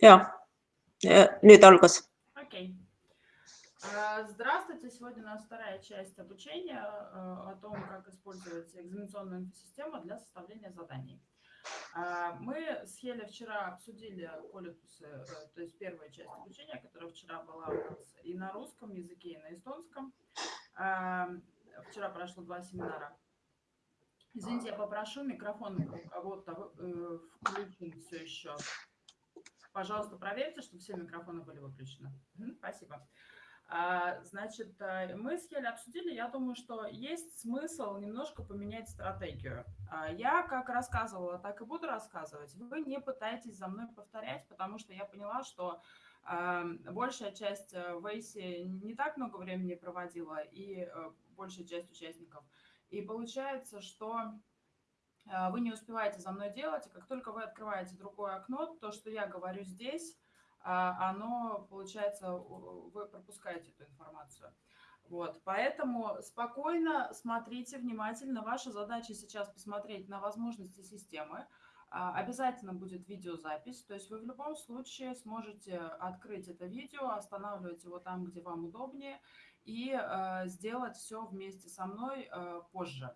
Ja, nüüd algas. Окей. А, Здравствуйте. Сегодня у нас вторая часть обучения а, о том, как использовать экзаменационную инфосистему для составления заданий. А, Мы с Хелей вчера обсудили политусы, э, то есть первая часть обучения, которая вчера была у нас и на русском языке, и на эстонском. Вчера прошло два семинара. Извините, я попрошу микрофон э, включен все еще. Пожалуйста, проверьте, чтобы все микрофоны были выключены. Спасибо. А, значит, э, мы с Хелей обсудили, я думаю, что есть смысл немножко поменять стратегию. А, я как рассказывала, так и буду рассказывать. Вы не пытаетесь за мной повторять, потому что я поняла, что а, большая часть э, в Эйсе не так много времени проводила, и э, большая часть участников. И получается, что вы не успеваете за мной делать, и как только вы открываете другое окно, то, что я говорю здесь, а, оно, получается, вы пропускаете эту информацию. Вот, поэтому спокойно смотрите внимательно. Ваша задача сейчас посмотреть на возможности системы. А, обязательно будет видеозапись, то есть вы в любом случае сможете открыть это видео, останавливать его там, где вам удобнее, и э, сделать все вместе со мной э, позже.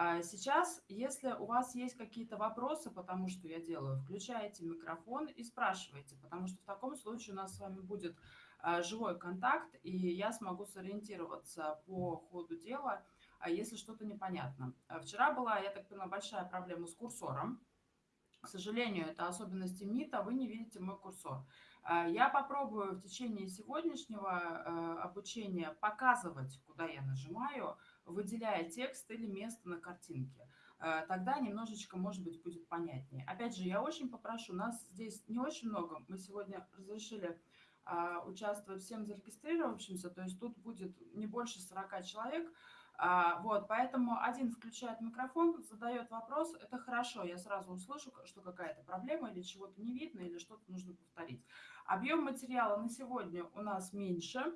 А сейчас, если у вас есть какие-то вопросы по тому, что я делаю, включайте микрофон и спрашивайте, потому что в таком случае у нас с вами будет а, живой контакт, и я смогу сориентироваться по ходу дела, а если что-то непонятно. Вчера была, я так понимаю, большая проблема с курсором. К сожалению, это особенности МИТа, вы не видите мой курсор. Я попробую в течение сегодняшнего обучения показывать, куда я нажимаю, выделяя текст или место на картинке. Э, тогда немножечко, может быть, будет понятнее. Опять же, я очень попрошу, нас здесь не очень много. Мы сегодня разрешили а, участвовать всем зарегистрировавшимся, то есть тут будет не больше 40 человек. А, вот, поэтому один включает микрофон, задает вопрос, это хорошо, я сразу услышу, что какая-то проблема или чего-то не видно, или что-то нужно повторить. Объем материала на сегодня у нас меньше,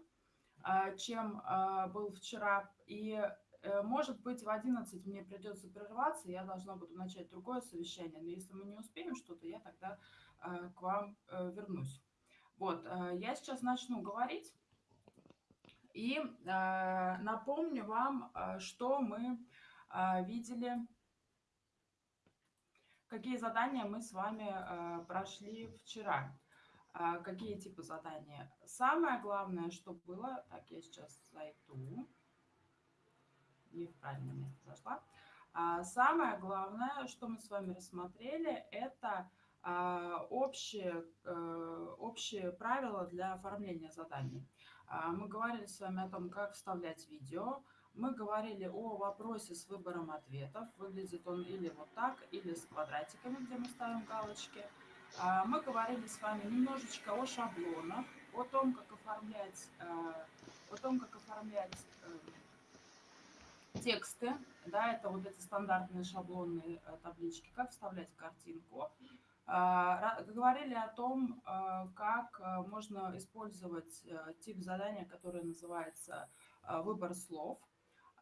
а, чем был вчера, и может быть, в 11 мне придется прерваться, я должна буду начать другое совещание, но если мы не успеем что-то, я тогда э, к вам э, вернусь. Вот, я сейчас начну говорить и напомню вам, что мы видели, какие задания мы с вами прошли вчера. Какие типы задания? Самое главное, что было, так, я сейчас зайду не в правильное место зашла. А самое главное, что мы с вами рассмотрели, это а, общие, э, общие правила для оформления заданий. А, мы говорили с вами о том, как вставлять видео. Мы говорили о вопросе с выбором ответов. Выглядит он или вот так, или с квадратиками, где мы ставим галочки. Мы говорили с вами немножечко о шаблонах, о том, как оформлять, э, о том, как оформлять тексты, да, это вот эти стандартные шаблонные э, таблички, как вставлять картинку. А, говорили о том, э, как э, можно использовать тип задания, который называется выбор слов.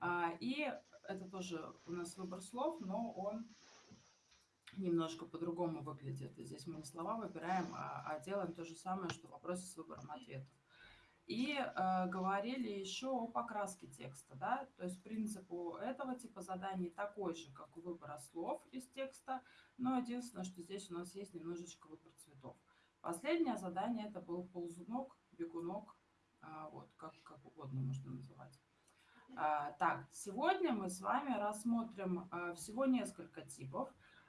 А, и это тоже у нас выбор слов, но он немножко по-другому выглядит. Здесь мы не слова выбираем, а, а делаем то же самое, что в с выбором ответов. И э, говорили еще о покраске текста, да, то есть принцип у этого типа заданий такой же, как у выбора слов из текста, но единственное, что здесь у нас есть немножечко выбор цветов. Последнее задание это был ползунок, бегунок, э, вот, как, как угодно можно называть. Э, так, сегодня мы с вами рассмотрим э, всего несколько типов.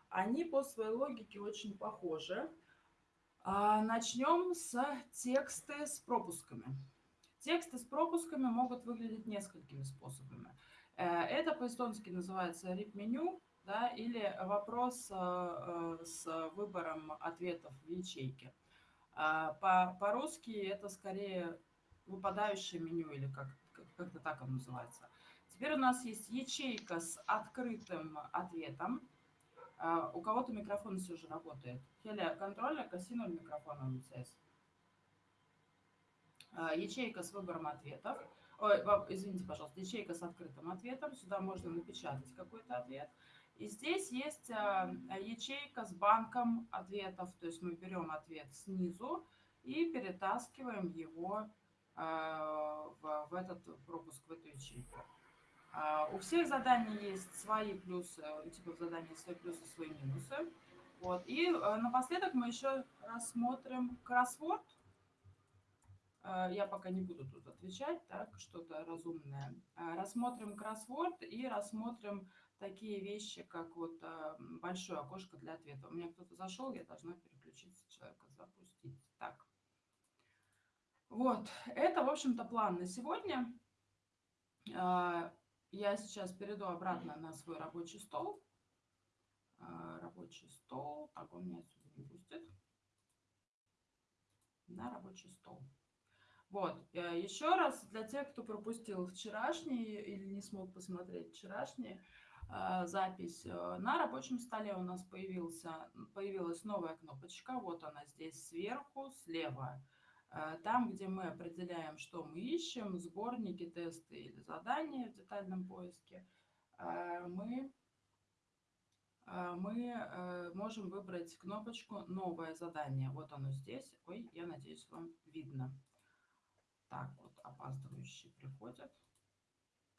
Они по своей логике очень похожи. А, Начнем с тексты с пропусками. Тексты с пропусками могут выглядеть несколькими способами. Э, это по-эстонски называется rip-меню, да, или вопрос э, э, с выбором ответов в ячейке. По-русски это скорее выпадающее меню, или как-то как так оно называется. Теперь у нас есть ячейка с открытым ответом. У кого-то микрофон все же работает. Хеля, контрольная, кассину микрофона МЦС. А, ячейка с выбором ответов. Ой, извините, пожалуйста, ячейка с открытым ответом. Сюда можно напечатать какой-то ответ. И здесь есть а, ячейка с банком ответов. То есть мы берем ответ снизу и перетаскиваем его а, в, этот пропуск, в эту ячейку. У всех заданий есть свои плюсы, у типов заданий свои плюсы, свои минусы. Вот. И напоследок мы еще рассмотрим кроссворд. Я пока не буду тут отвечать, так, что-то разумное. Рассмотрим кроссворд и рассмотрим такие вещи, как вот большое окошко для ответа. У меня кто-то зашел, я должна переключиться человека, запустить. Так. Вот, это, в общем-то, план на сегодня. А, я сейчас перейду обратно на свой рабочий стол. А, рабочий стол. Так, он меня отсюда не пустит. На рабочий стол. Вот, э, еще раз для тех, кто пропустил вчерашний или не смог посмотреть вчерашний, а, запись. Э, на рабочем столе у нас появился, появилась новая кнопочка. Вот она здесь сверху, слева. Э, там, где мы определяем, что мы ищем, сборники, тесты или задания в детальном поиске, э, мы, э, мы можем выбрать кнопочку «Новое задание». Вот оно здесь. Ой, я надеюсь, вам видно. Так, вот опаздывающие приходят.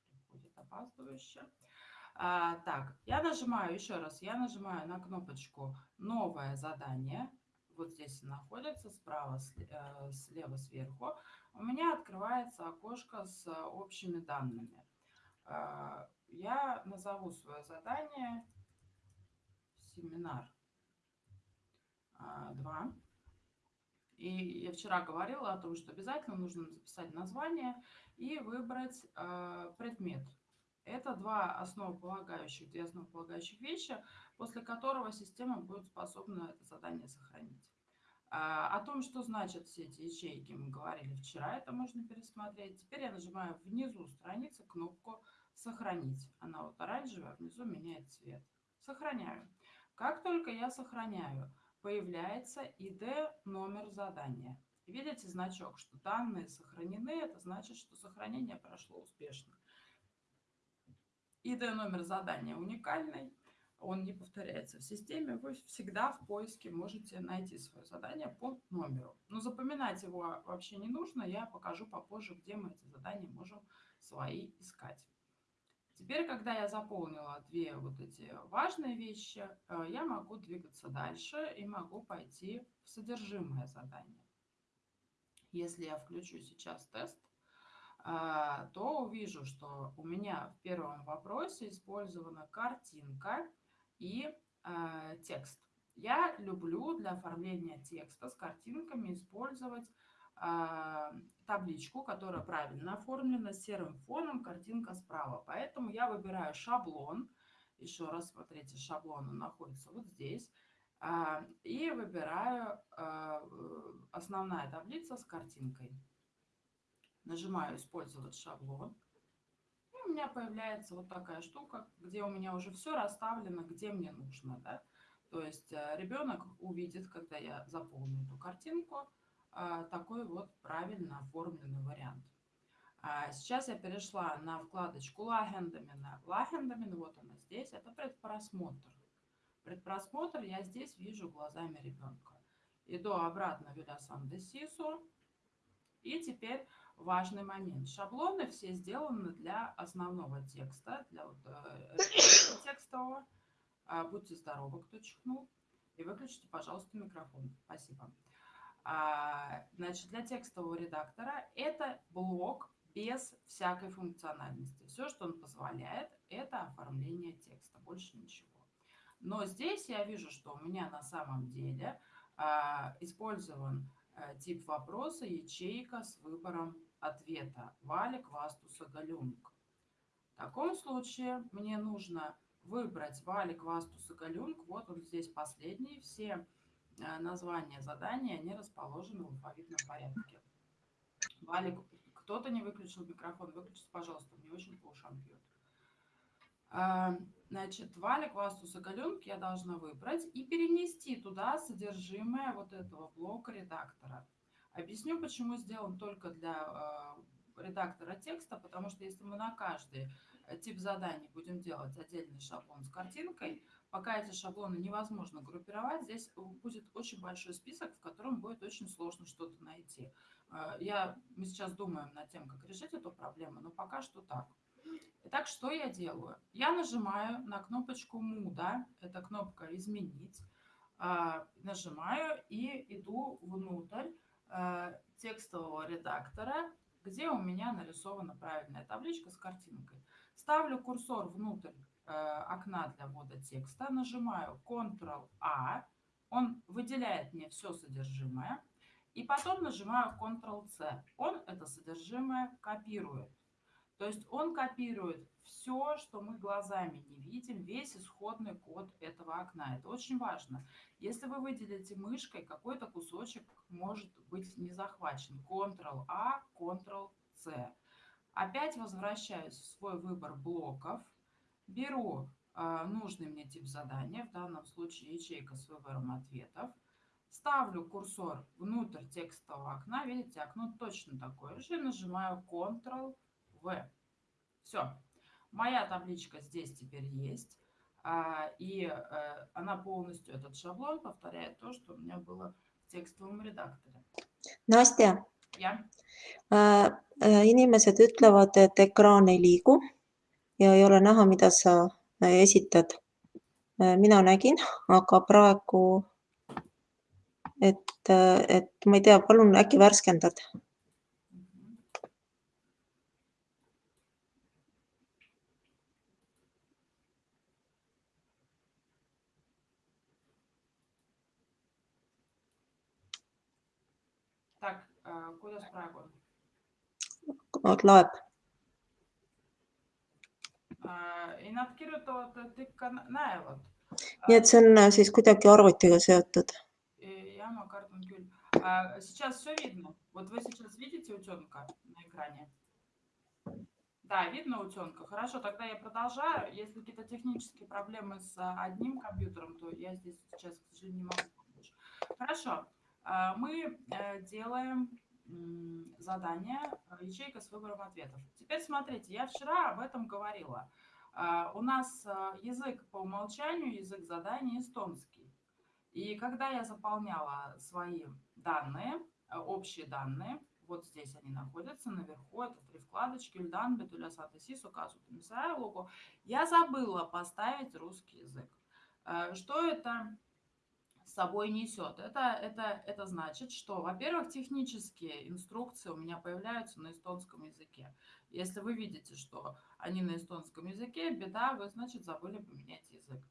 Приходит опаздывающие. А, так, я нажимаю, еще раз, я нажимаю на кнопочку «Новое задание» вот здесь находится, справа, э, слева сверху, у меня открывается окошко с общими данными. Э, я назову свое задание семинар 2. Э, и я вчера говорила о том, что обязательно нужно записать название и выбрать предмет. Это два основополагающих, две основополагающих вещи, после которого система будет способна это задание сохранить. А, о том, что значат все эти ячейки, мы говорили вчера, это можно пересмотреть. Теперь я нажимаю внизу страницы кнопку «Сохранить». Она вот оранжевая, внизу меняет цвет. Сохраняю. Как только я сохраняю, появляется ID номер задания. Видите значок, что данные сохранены, это значит, что сохранение прошло успешно. ID номер задания уникальный, он не повторяется в системе. Вы всегда в поиске можете найти свое задание по номеру. Но запоминать его вообще не нужно. Я покажу попозже, где мы эти задания можем свои искать. Теперь, когда я заполнила две вот эти важные вещи, э, я могу двигаться дальше и могу пойти в содержимое задания. Если я включу сейчас тест, а, то увижу, что у меня в первом вопросе использована картинка и э, текст. Я люблю для оформления текста с картинками использовать э, табличку, которая правильно оформлена, серым фоном, картинка справа. Поэтому я выбираю шаблон. Еще раз смотрите, шаблон он находится вот здесь. Э, и выбираю э, основная таблица с картинкой. Нажимаю «Использовать шаблон». И у меня появляется вот такая штука, где у меня уже все расставлено, где мне нужно. Да? То есть э, ребенок увидит, когда я заполню эту картинку, такой вот правильно оформленный вариант. А сейчас я перешла на вкладочку Лагендамен. Лагендамен, вот она здесь, это предпросмотр. Предпросмотр я здесь вижу глазами ребенка. Иду обратно в Вилясан де Сису. И теперь важный момент. Шаблоны все сделаны для основного текста, для вот, э, текстового. А, будьте здоровы, кто чихнул. И выключите, пожалуйста, микрофон. Спасибо. А, значит, для текстового редактора это блок без всякой функциональности. Все, что он позволяет, это оформление текста, больше ничего. Но здесь я вижу, что у меня на самом деле а, использован Э, тип вопроса, ячейка с выбором ответа. Валик, Вастуса, Галюнг. В таком случае мне нужно выбрать Валик, Вастуса, Галюнг. Вот он здесь последний. Все названия задания, они расположены в алфавитном порядке. Валик, кто-то не выключил микрофон. Выключите, пожалуйста, мне очень по ушам бьет. А, значит, валик, вастус и галенки я должна выбрать и перенести туда содержимое вот этого блока редактора. Объясню, почему сделан только для а, редактора текста, потому что если мы на каждый э, тип заданий будем делать отдельный шаблон с картинкой, пока эти шаблоны невозможно группировать, здесь будет очень большой список, в котором будет очень сложно что-то найти. Э, я, мы сейчас думаем над тем, как решить эту проблему, но пока что так. Итак, что я делаю? Я нажимаю на кнопочку «Муда», это кнопка «Изменить», а, нажимаю и иду внутрь э, текстового редактора, где у меня нарисована правильная табличка с картинкой. Ставлю курсор внутрь э, окна для ввода текста, нажимаю Ctrl-A, он выделяет мне все содержимое, и потом нажимаю Ctrl-C. Он это содержимое копирует. То есть он копирует все, что мы глазами не видим, весь исходный код этого окна. Это очень важно. Если вы выделите мышкой, какой-то кусочек может быть не захвачен. Ctrl-A, Ctrl-C. Опять возвращаюсь в свой выбор блоков, беру э, нужный мне тип задания, в данном случае ячейка с выбором ответов, ставлю курсор внутрь текстового окна, видите, окно точно такое же, нажимаю Ctrl в. Все. Моя табличка здесь теперь есть. А, и э, она полностью, этот шаблон, повторяет то, что у меня было в текстовом редакторе. Настя ja. äh,, äh, inimesed ütlevad, et ekraan ei liigu ja ei ole näha, mida sa äh, esitad äh,. mina nägin, aga praegu, et, äh, et ma ei tea, palun äkki värskendad kuidas praegu on? Loeb. ei, nad kirjutavad, et ikka näevad. nii et see on äh, siis kuidagi arvutiga seotud? jah, ma kardan küll. Сейчас все видно. Вот вы сейчас видите утенка на экране? Да, видно утенка. Хорошо, тогда я продолжаю. Если какие-то технические проблемы с одним компьютером, то я здесь сейчас, к сожалению, не могу помочь. Хорошо. Мы э, делаем задание ячейка с выбором ответов. Теперь смотрите, я вчера об этом говорила. А, у нас э, язык по умолчанию, язык задания эстонский. И когда я заполняла свои данные, э, общие данные, вот здесь они находятся, наверху, это три вкладочки, Ильдан, Бетуля, Сатасис, указывают Мисаеву, я забыла поставить русский язык. Что это собой несет. Это, это, это значит, что, во-первых, технические инструкции у меня появляются на эстонском языке. Если вы видите, что они на эстонском языке, беда, вы, значит, забыли поменять язык.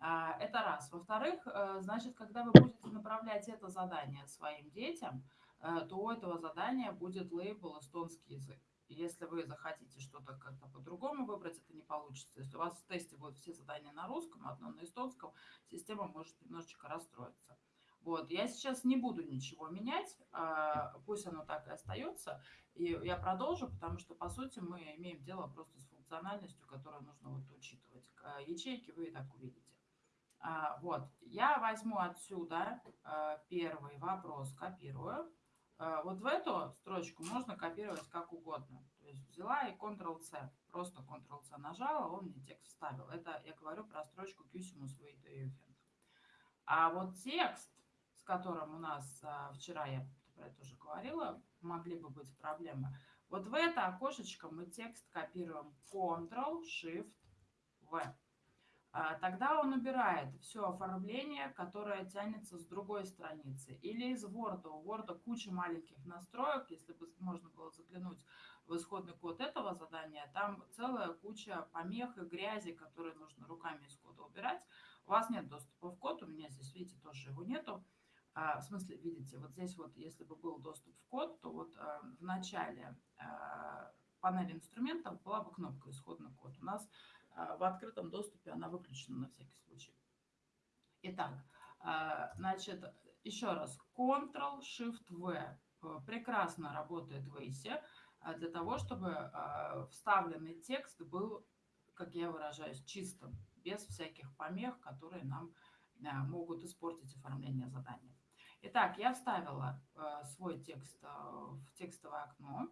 А, это раз. Во-вторых, э, значит, когда вы будете направлять это задание своим детям, э, то у этого задания будет лейбл эстонский язык. Если вы захотите что-то как-то по-другому выбрать, это не получится. Если у вас в тесте будут все задания на русском, одно на эстонском, система может немножечко расстроиться. Вот, я сейчас не буду ничего менять, а, пусть оно так и остается. И я продолжу, потому что, по сути, мы имеем дело просто с функциональностью, которую нужно вот учитывать. Ячейки вы и так увидите. А, вот, я возьму отсюда а, первый вопрос, копирую. А, вот в эту строчку можно копировать как угодно. То есть взяла и Ctrl-C, просто Ctrl-C нажала, он мне текст вставил. Это я говорю про строчку Cusimus Wait А вот текст, с которым у нас а, вчера я про это уже говорила, могли бы быть проблемы. Вот в это окошечко мы текст копируем Ctrl-Shift-V. А, тогда он убирает все оформление, которое тянется с другой страницы. Или из Word. У Word куча маленьких настроек. Если бы можно было заглянуть в исходный код этого задания, там целая куча помех и грязи, которые нужно руками из кода убирать. У вас нет доступа в код, у меня здесь, видите, тоже его нету. А, в смысле, видите, вот здесь вот, если бы был доступ в код, то вот а, в начале панели инструментов была бы кнопка «Исходный код». У нас в открытом доступе она выключена на всякий случай. Итак, а, значит, еще раз, Ctrl-Shift-V э, прекрасно работает в ACE а, для того, чтобы вставленный текст был, как я выражаюсь, чистым, без всяких помех, которые нам могут испортить оформление задания. Итак, я вставила свой текст в текстовое окно.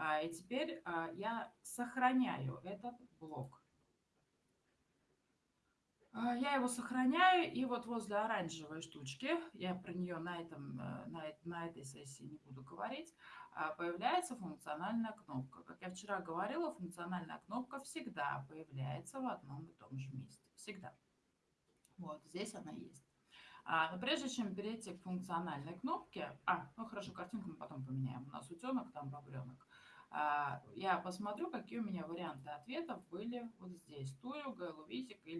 А, и теперь а, я сохраняю этот блок. А, я его сохраняю, и вот возле оранжевой штучки, я про нее на, этом, э, на, на этой сессии не буду говорить, а, появляется функциональная кнопка. Как я вчера говорила, функциональная кнопка всегда появляется в одном и том же месте. Всегда. Вот, здесь она есть. А, но прежде чем перейти к функциональной кнопке... А, ну хорошо, картинку мы потом поменяем. У нас утенок, там бобренок. А, я посмотрю, какие у меня варианты ответов были вот здесь. Тую, Галувизик и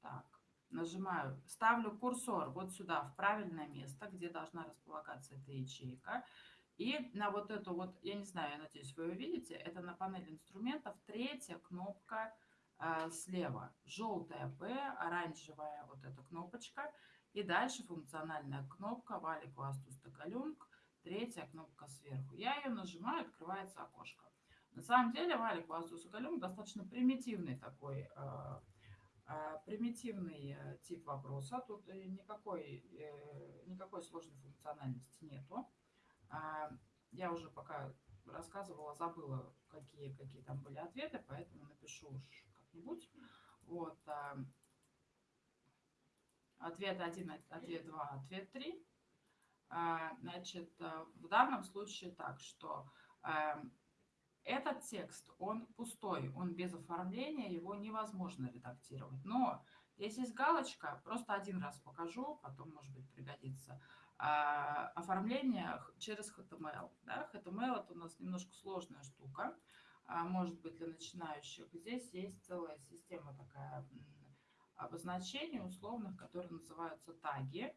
Так, нажимаю, ставлю курсор вот сюда, в правильное место, где должна располагаться эта ячейка. И на вот эту вот, я не знаю, я надеюсь, вы увидите, это на панели инструментов третья кнопка э, слева. Желтая P, оранжевая вот эта кнопочка. И дальше функциональная кнопка Валик Вастус Токалюнг, третья кнопка сверху. Я ее нажимаю, открывается окошко. На самом деле Валик Вастус Токалюнг достаточно примитивный такой э, а, примитивный э, тип вопроса. Тут никакой, э, никакой сложной функциональности нету. А, я уже пока рассказывала, забыла, какие, какие там были ответы, поэтому напишу уж как-нибудь. Вот. Ответ 1, ответ 2, ответ 3. А, значит, в данном случае так, что этот текст, он пустой, он без оформления, его невозможно редактировать. Но здесь есть галочка, просто один раз покажу, потом, может быть, пригодится. А, оформление через HTML. Да? HTML это у нас немножко сложная штука, а, может быть для начинающих. Здесь есть целая система такая обозначений условных, которые называются таги.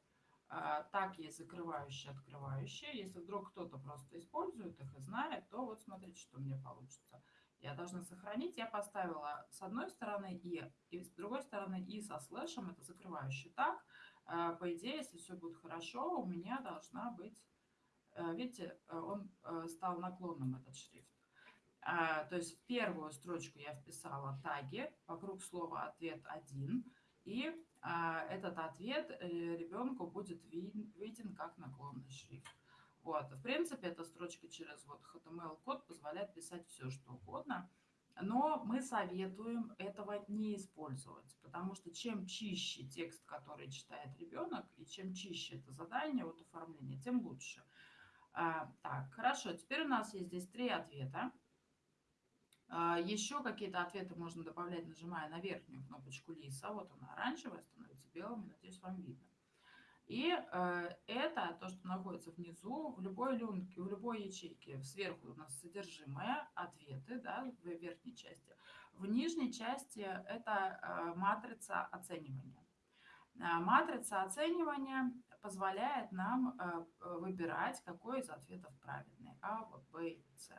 А, так есть закрывающие, открывающие. Если вдруг кто-то просто использует их и знает, то вот смотрите, что мне получится. Я должна сохранить. Я поставила с одной стороны и, и с другой стороны и со слэшем. Это закрывающий так. А, по идее, если все будет хорошо, у меня должна быть... Э, видите, э, он э, стал наклонным, этот шрифт. А, то есть в первую строчку я вписала таги вокруг слова «ответ 1», и этот ответ ребенку будет виден как наклонный шрифт. Вот. В принципе, эта строчка через вот HTML-код позволяет писать все, что угодно. Но мы советуем этого не использовать, потому что чем чище текст, который читает ребенок, и чем чище это задание, вот оформление, тем лучше. А, так, хорошо, теперь у нас есть здесь три ответа. А, еще какие-то ответы можно добавлять, нажимая на верхнюю кнопочку лиса. Вот она оранжевая, становится белым, надеюсь, вам видно. И э, это то, что находится внизу, в любой люнке, в любой ячейке. Сверху у нас содержимое, ответы да, в верхней части. В нижней части это э, матрица оценивания. Э, матрица оценивания позволяет нам выбирать, какой из ответов правильный. А, Б или С.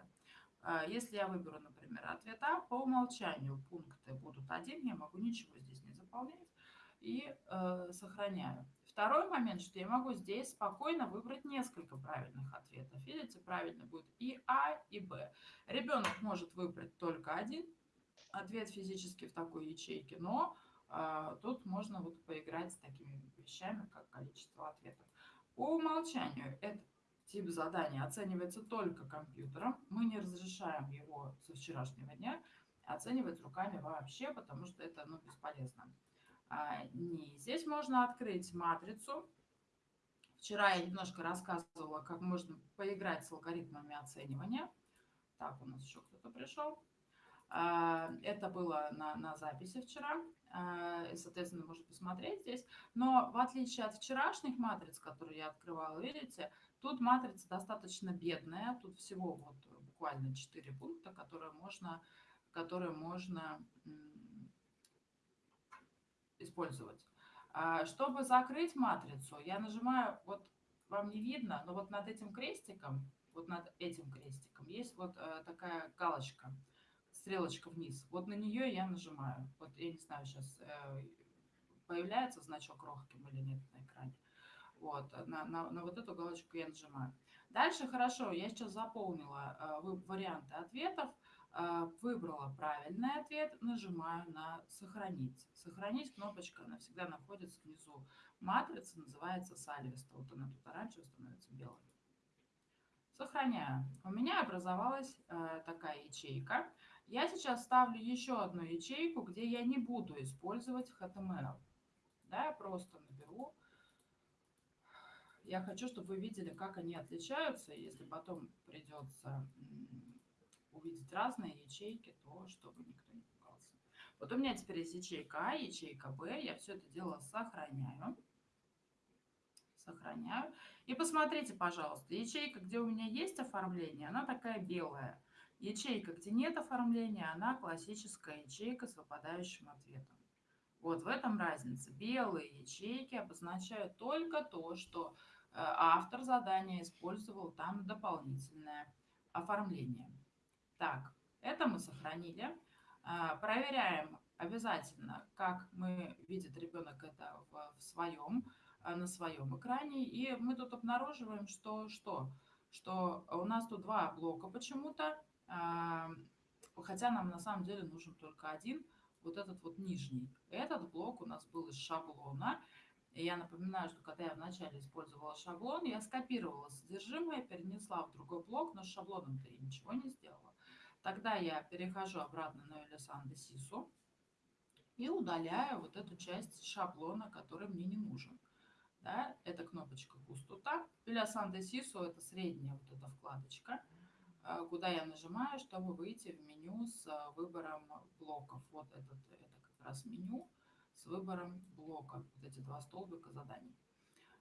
Э, если я выберу, например, ответ А, по умолчанию пункты будут один, я могу ничего здесь не заполнять и э, сохраняю. Второй момент, что я могу здесь спокойно выбрать несколько правильных ответов. Видите, правильно будет и А, и Б. Ребенок может выбрать только один ответ физически в такой ячейке, но э, тут можно вот поиграть с такими вещами, как количество ответов. По умолчанию этот тип задания оценивается только компьютером. Мы не разрешаем его со вчерашнего дня оценивать руками вообще, потому что это ну, бесполезно. А, не. Здесь можно открыть матрицу. Вчера я немножко рассказывала, как можно поиграть с алгоритмами оценивания. Так, у нас еще кто-то пришел. А, это было на, на записи вчера. А, и, соответственно, можно посмотреть здесь. Но в отличие от вчерашних матриц, которые я открывала, видите, тут матрица достаточно бедная. Тут всего вот буквально 4 пункта, которые можно, которые можно использовать. А, чтобы закрыть матрицу, я нажимаю, вот вам не видно, но вот над этим крестиком, вот над этим крестиком есть вот э, такая галочка, стрелочка вниз. Вот на нее я нажимаю. Вот я не знаю, сейчас э, появляется значок Рохким или нет. Вот, на, на, на вот эту галочку я нажимаю. Дальше хорошо, я сейчас заполнила э, варианты ответов. А, выбрала правильный ответ, нажимаю на «Сохранить». «Сохранить» кнопочка, она всегда находится внизу. Матрица называется Сальвеста. Вот она тут оранжевая становится белой. Сохраняю. У меня образовалась э, такая ячейка. Я сейчас ставлю еще одну ячейку, где я не буду использовать HTML. Да, я просто наберу. Я хочу, чтобы вы видели, как они отличаются. Если потом придется увидеть разные ячейки, то чтобы никто не пугался. Вот у меня теперь есть ячейка А, ячейка Б. Я все это дело сохраняю. Сохраняю. И посмотрите, пожалуйста, ячейка, где у меня есть оформление, она такая белая. Ячейка, где нет оформления, она классическая ячейка с выпадающим ответом. Вот в этом разница. Белые ячейки обозначают только то, что автор задания использовал там дополнительное оформление. Так, это мы сохранили. А, проверяем обязательно, как мы видит ребенок это в, в своем, а, на своем экране. И мы тут обнаруживаем, что, что, что у нас тут два блока почему-то, хотя нам на самом деле нужен только один, вот этот вот нижний. Этот блок у нас был из шаблона. Я напоминаю, что когда я вначале использовала шаблон, я скопировала содержимое, перенесла в другой блок, но с шаблоном-то я ничего не сделала. Тогда я перехожу обратно на Элисанде Сису и удаляю вот эту часть шаблона, который мне не нужен. Да, это кнопочка пустота. Пилясан Сису это средняя вот эта вкладочка, э, куда я нажимаю, чтобы выйти в меню с э, выбором блоков. Вот этот, это как раз меню с выбором блока. Вот эти два столбика заданий.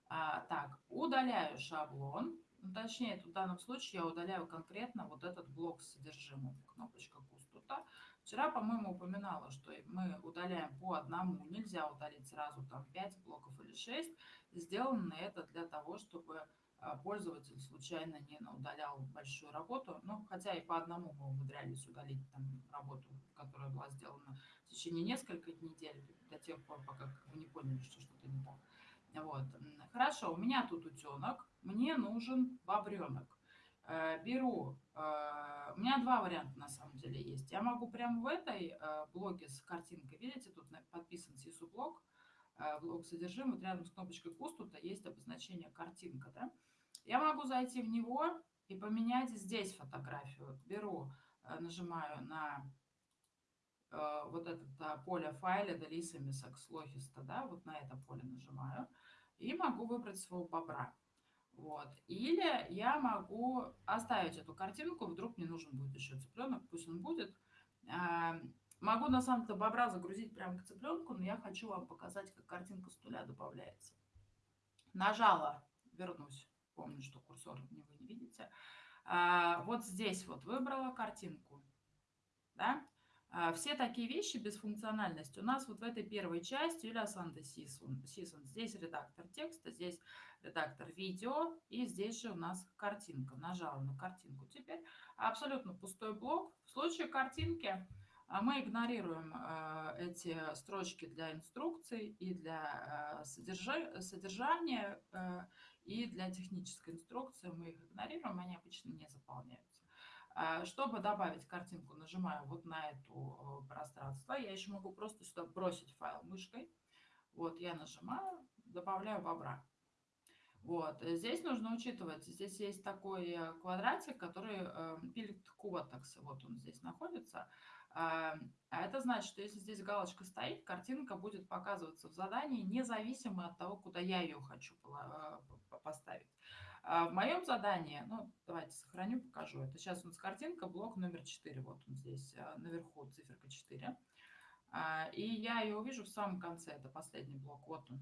А, так, удаляю шаблон. Ну, точнее, в данном случае я удаляю конкретно вот этот блок с содержимым, кнопочка пустота. Вчера, по-моему, упоминала, что мы удаляем по одному, нельзя удалить сразу там 5 блоков или 6. Сделано это для того, чтобы пользователь случайно не удалял большую работу. Ну, хотя и по одному мы умудрялись удалить там работу, которая была сделана в течение нескольких недель, до тех пор, пока вы не поняли, что что-то не так. Вот. Хорошо, у меня тут утенок, мне нужен бобренок. Э, беру, э, у меня два варианта на самом деле есть. Я могу прямо в этой э, блоке с картинкой, видите, тут подписан сису блок, блок содержимого, вот рядом с кнопочкой кустута есть обозначение картинка. Да? Я могу зайти в него и поменять здесь фотографию. Беру, нажимаю на Э, вот это поле файля Далисами Сакслохиста, да, вот на это поле нажимаю, и могу выбрать своего бобра. Вот. Или я могу оставить эту картинку, вдруг мне нужен будет еще цыпленок, пусть он будет. Эм, могу на самом деле бобра загрузить прямо к цыпленку, но я хочу вам показать, как картинка с нуля добавляется. Нажала, вернусь, помню, что курсор не вы не видите. Э, вот здесь вот выбрала картинку, да, а, все такие вещи без функциональности у нас вот в этой первой части Юлия Санта Сисон. Здесь редактор текста, здесь редактор видео и здесь же у нас картинка. Нажала на картинку. Теперь абсолютно пустой блок. В случае картинки а, мы игнорируем а, эти строчки для инструкций и для содержания и для технической инструкции. Мы их игнорируем, они обычно не заполняются. А, чтобы добавить картинку, нажимаю вот на это э, пространство. Я еще могу просто сюда бросить файл мышкой. Вот я нажимаю, добавляю бобра. Вот. Здесь нужно учитывать, здесь есть такой э, квадратик, который э, пилит квотекс. Вот он здесь находится. А, а это значит, что если здесь галочка стоит, картинка будет показываться в задании независимо от того, куда я ее хочу поставить. А в моем задании, ну, давайте сохраню, покажу. Это сейчас у нас картинка, блок номер 4. Вот он здесь а, наверху, циферка 4. А, и я ее увижу в самом конце, это последний блок, вот он.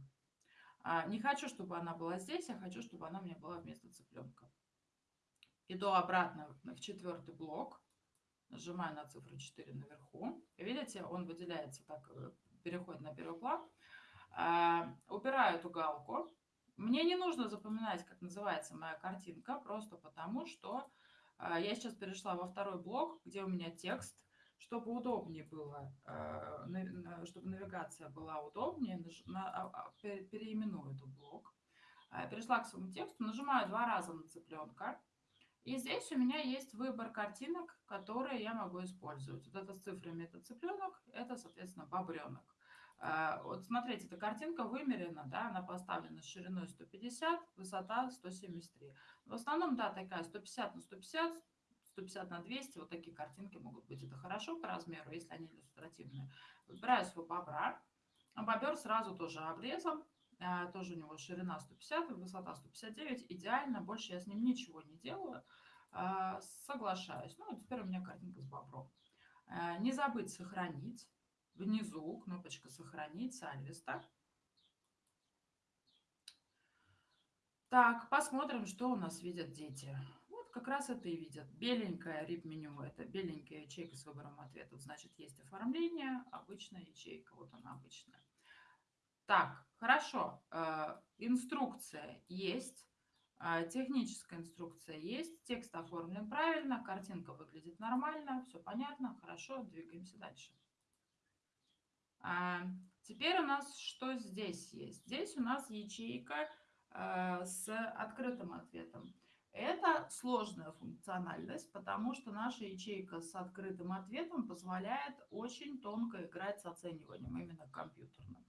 Не хочу, чтобы она была здесь, я хочу, чтобы она меня была вместо цыпленка. Иду обратно в четвертый блок, нажимаю на цифру 4 наверху. Видите, он выделяется так, э, переходит на первый план. Убираю эту галку, мне не нужно запоминать, как называется моя картинка, просто потому что а, я сейчас перешла во второй блок, где у меня текст, чтобы удобнее было, а, чтобы навигация была удобнее, а, переименую этот блок. Перешла к своему тексту, нажимаю два раза на цыпленка, И здесь у меня есть выбор картинок, которые я могу использовать. Вот это с цифрами, это цыпленок, это, соответственно, бобренок. А, вот смотрите, эта картинка вымерена, да, она поставлена шириной 150, высота 173. В основном, да, такая 150 на 150, 150 на 200, вот такие картинки могут быть. Это хорошо по размеру, если они иллюстративные. Выбираю свой бобра. Бобер сразу тоже обрезом. А, тоже у него ширина 150, высота 159. Идеально, больше я с ним ничего не делаю. А, соглашаюсь. Ну, теперь у меня картинка с бобром. Не забыть сохранить. Внизу кнопочка «Сохранить», Сальвиста. Так, посмотрим, что у нас видят дети как раз это и видят. Беленькая RIP-меню – это беленькая ячейка с выбором ответов. Значит, есть оформление, обычная ячейка, вот она обычная. Так, хорошо. Э, инструкция есть. Э, техническая инструкция есть. Текст оформлен правильно. Картинка выглядит нормально. Все понятно. Хорошо. Двигаемся дальше. Э, теперь у нас что здесь есть? Здесь у нас ячейка с открытым ответом. Это сложная функциональность, потому что наша ячейка с открытым ответом позволяет очень тонко играть с оцениванием, именно компьютерным.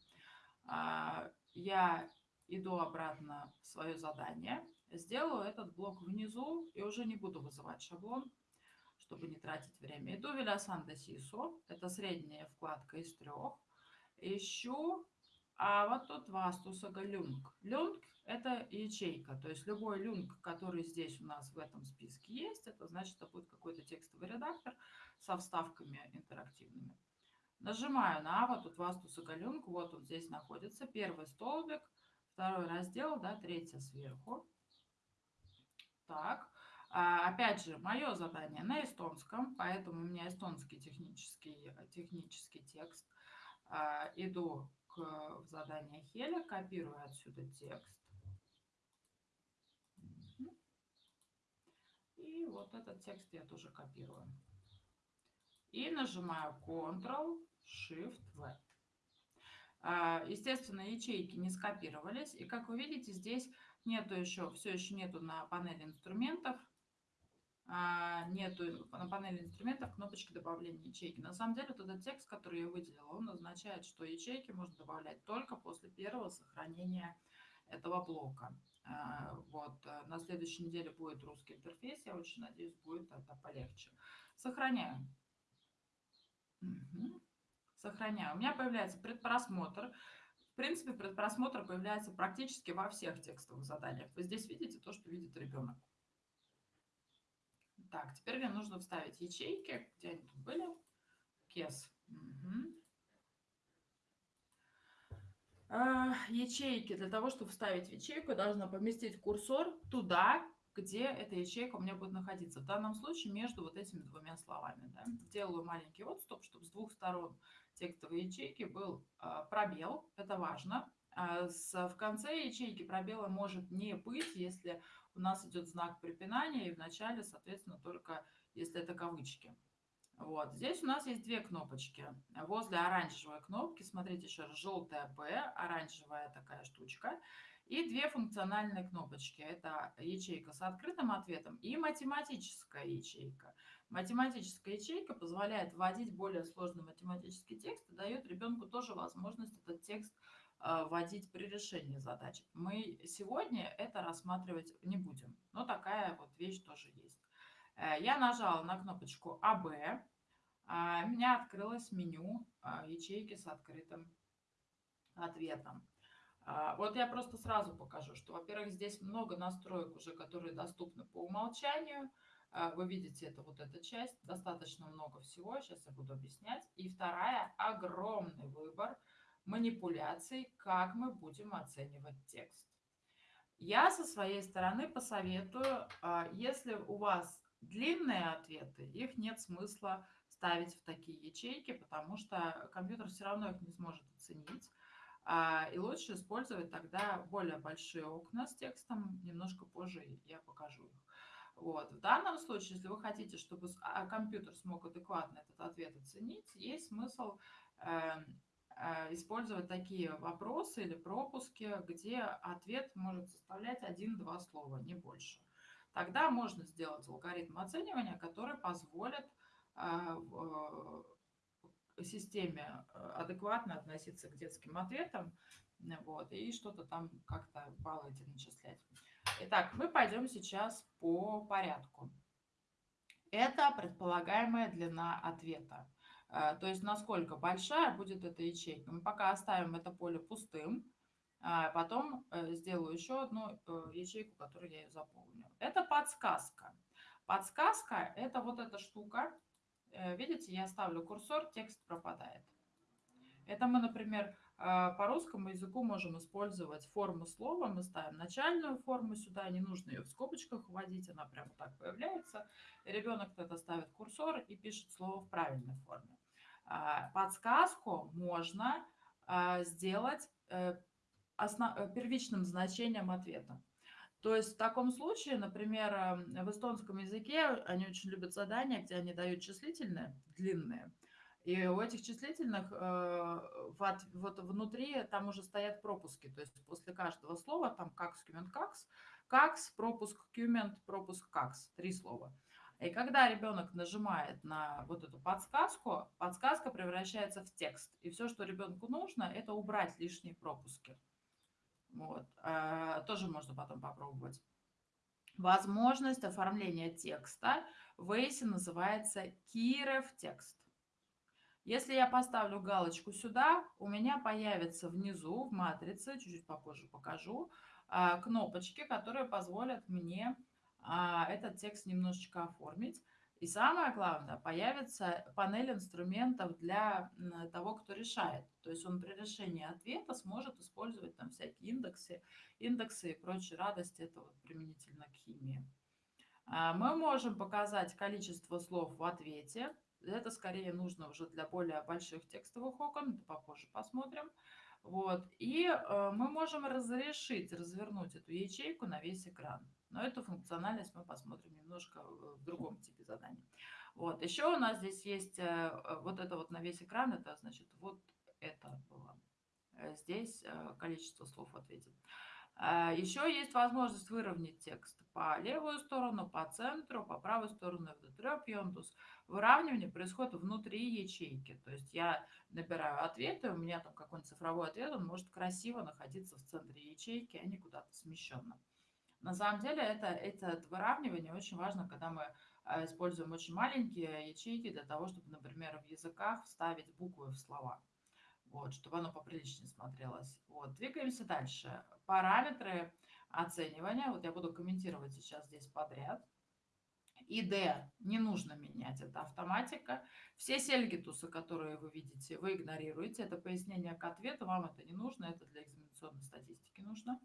А, я иду обратно в свое задание, сделаю этот блок внизу и уже не буду вызывать шаблон, чтобы не тратить время. Иду де Сисо, это средняя вкладка из трех. Ищу, а вот тут Вастусага Люнг. Люнг это ячейка. То есть любой люнг, который здесь у нас в этом списке есть, это значит, это будет какой-то текстовый редактор со вставками интерактивными. Нажимаю на вот тут Вастуса люнг, вот он здесь находится. Первый столбик, второй раздел, да, третий сверху. Так, а, опять же, мое задание на эстонском, поэтому у меня эстонский технический, технический текст. А, иду к, в задание Хеля, копирую отсюда текст И вот этот текст я тоже копирую. И нажимаю Ctrl-Shift-V. А, естественно, ячейки не скопировались. И как вы видите, здесь нету еще, все еще нету на панели инструментов. А, нету на панели инструментов кнопочки добавления ячейки. На самом деле, вот этот текст, который я выделила, он означает, что ячейки можно добавлять только после первого сохранения этого блока. А, вот. Э, на следующей неделе будет русский интерфейс. Я очень надеюсь, будет это полегче. Сохраняю. Угу. Сохраняю. У меня появляется предпросмотр. В принципе, предпросмотр появляется практически во всех текстовых заданиях. Вы здесь видите то, что видит ребенок. Так, теперь мне нужно вставить ячейки. Где они тут были? Кес. Угу. А, ячейки. Для того, чтобы вставить в ячейку, должна поместить курсор туда, где эта ячейка у меня будет находиться. В данном случае между вот этими двумя словами. Да. Делаю маленький отступ, чтобы с двух сторон текстовой ячейки был а, пробел. Это важно. А, в конце ячейки пробела может не быть, если у нас идет знак препинания, и в начале, соответственно, только если это кавычки. Вот. Здесь у нас есть две кнопочки. Возле оранжевой кнопки, смотрите еще раз, желтая P, оранжевая такая штучка. И две функциональные кнопочки. Это ячейка с открытым ответом и математическая ячейка. Математическая ячейка позволяет вводить более сложный математический текст и дает ребенку тоже возможность этот текст вводить при решении задач. Мы сегодня это рассматривать не будем, но такая вот вещь тоже есть. Э, я нажала на кнопочку АБ, а, у меня открылось меню а, ячейки с открытым ответом. А, вот я просто сразу покажу, что, во-первых, здесь много настроек уже, которые доступны по умолчанию. Вы видите, это вот эта часть, достаточно много всего, сейчас я буду объяснять. И вторая, огромный выбор манипуляций, как мы будем оценивать текст. Я со своей стороны посоветую, если у вас длинные ответы, их нет смысла ставить в такие ячейки, потому что компьютер все равно их не сможет оценить. А, и лучше использовать тогда более большие окна с текстом. Немножко позже я покажу их. Вот. В данном случае, если вы хотите, чтобы а, компьютер смог адекватно этот ответ оценить, есть смысл э, э, использовать такие вопросы или пропуски, где ответ может составлять один-два слова, не больше. тогда можно сделать алгоритм оценивания, который позволит системе адекватно относиться к детским ответам вот, и что-то там как-то баллы эти начислять. Итак, мы пойдем сейчас по порядку. Это предполагаемая длина ответа. Э, то есть насколько большая будет эта ячейка. Мы пока оставим это поле пустым, а потом э, сделаю еще одну э, ячейку, которую я заполню. Это подсказка. Подсказка – это вот эта штука. Видите, я ставлю курсор, текст пропадает. Это мы, например, а, по русскому языку можем использовать форму слова. Мы ставим начальную форму сюда, не нужно ее в скобочках вводить, она прямо так появляется. Ребенок тогда ставит курсор и пишет слово в правильной форме. А, подсказку можно а, сделать э. Э, первичным значением ответа. То есть в таком случае, например, в эстонском языке они очень любят задания, где они дают числительные, длинные. И у этих числительных э, вот внутри там уже стоят пропуски. То есть после каждого слова там какс, кюмент, какс, какс, пропуск, кюмент, пропуск, какс. Три слова. И когда ребенок нажимает на вот эту подсказку, подсказка превращается в текст. И все, что ребенку нужно, это убрать лишние пропуски. Вот. Э, тоже можно потом попробовать. Возможность оформления текста в ACE называется Кирев текст. Если я поставлю галочку сюда, у меня появится внизу в матрице, чуть-чуть попозже покажу, а, кнопочки, которые позволят мне а, этот текст немножечко оформить. И самое главное, появится панель инструментов для того, кто решает. То есть он при решении ответа сможет использовать там всякие индексы, индексы и прочие радости. Это вот применительно к химии. А, мы можем показать количество слов в ответе. Это скорее нужно уже для более больших текстовых окон, это попозже посмотрим. Вот. И э, мы можем разрешить, развернуть эту ячейку на весь экран. Но эту функциональность мы посмотрим немножко в другом типе заданий. Вот. Еще у нас здесь есть э, э вот это вот на весь экран, это значит вот это было. Э, здесь э, количество слов. А, Еще есть возможность выровнять текст по левую сторону, по центру, по правую сторону в Выравнивание происходит внутри ячейки. То есть я набираю ответы, у меня там какой-нибудь цифровой ответ, он может красиво находиться в центре ячейки, а не куда-то смещенно. На самом деле это, это выравнивание очень важно, когда мы а, используем очень маленькие ячейки для того, чтобы, например, в языках вставить буквы в слова вот, чтобы оно поприличнее смотрелось. Вот, двигаемся дальше. Параметры оценивания, вот я буду комментировать сейчас здесь подряд. ID не нужно менять, это автоматика. Все сельгитусы, которые вы видите, вы игнорируете. Это пояснение к ответу, вам это не нужно, это для экзаменационной статистики нужно.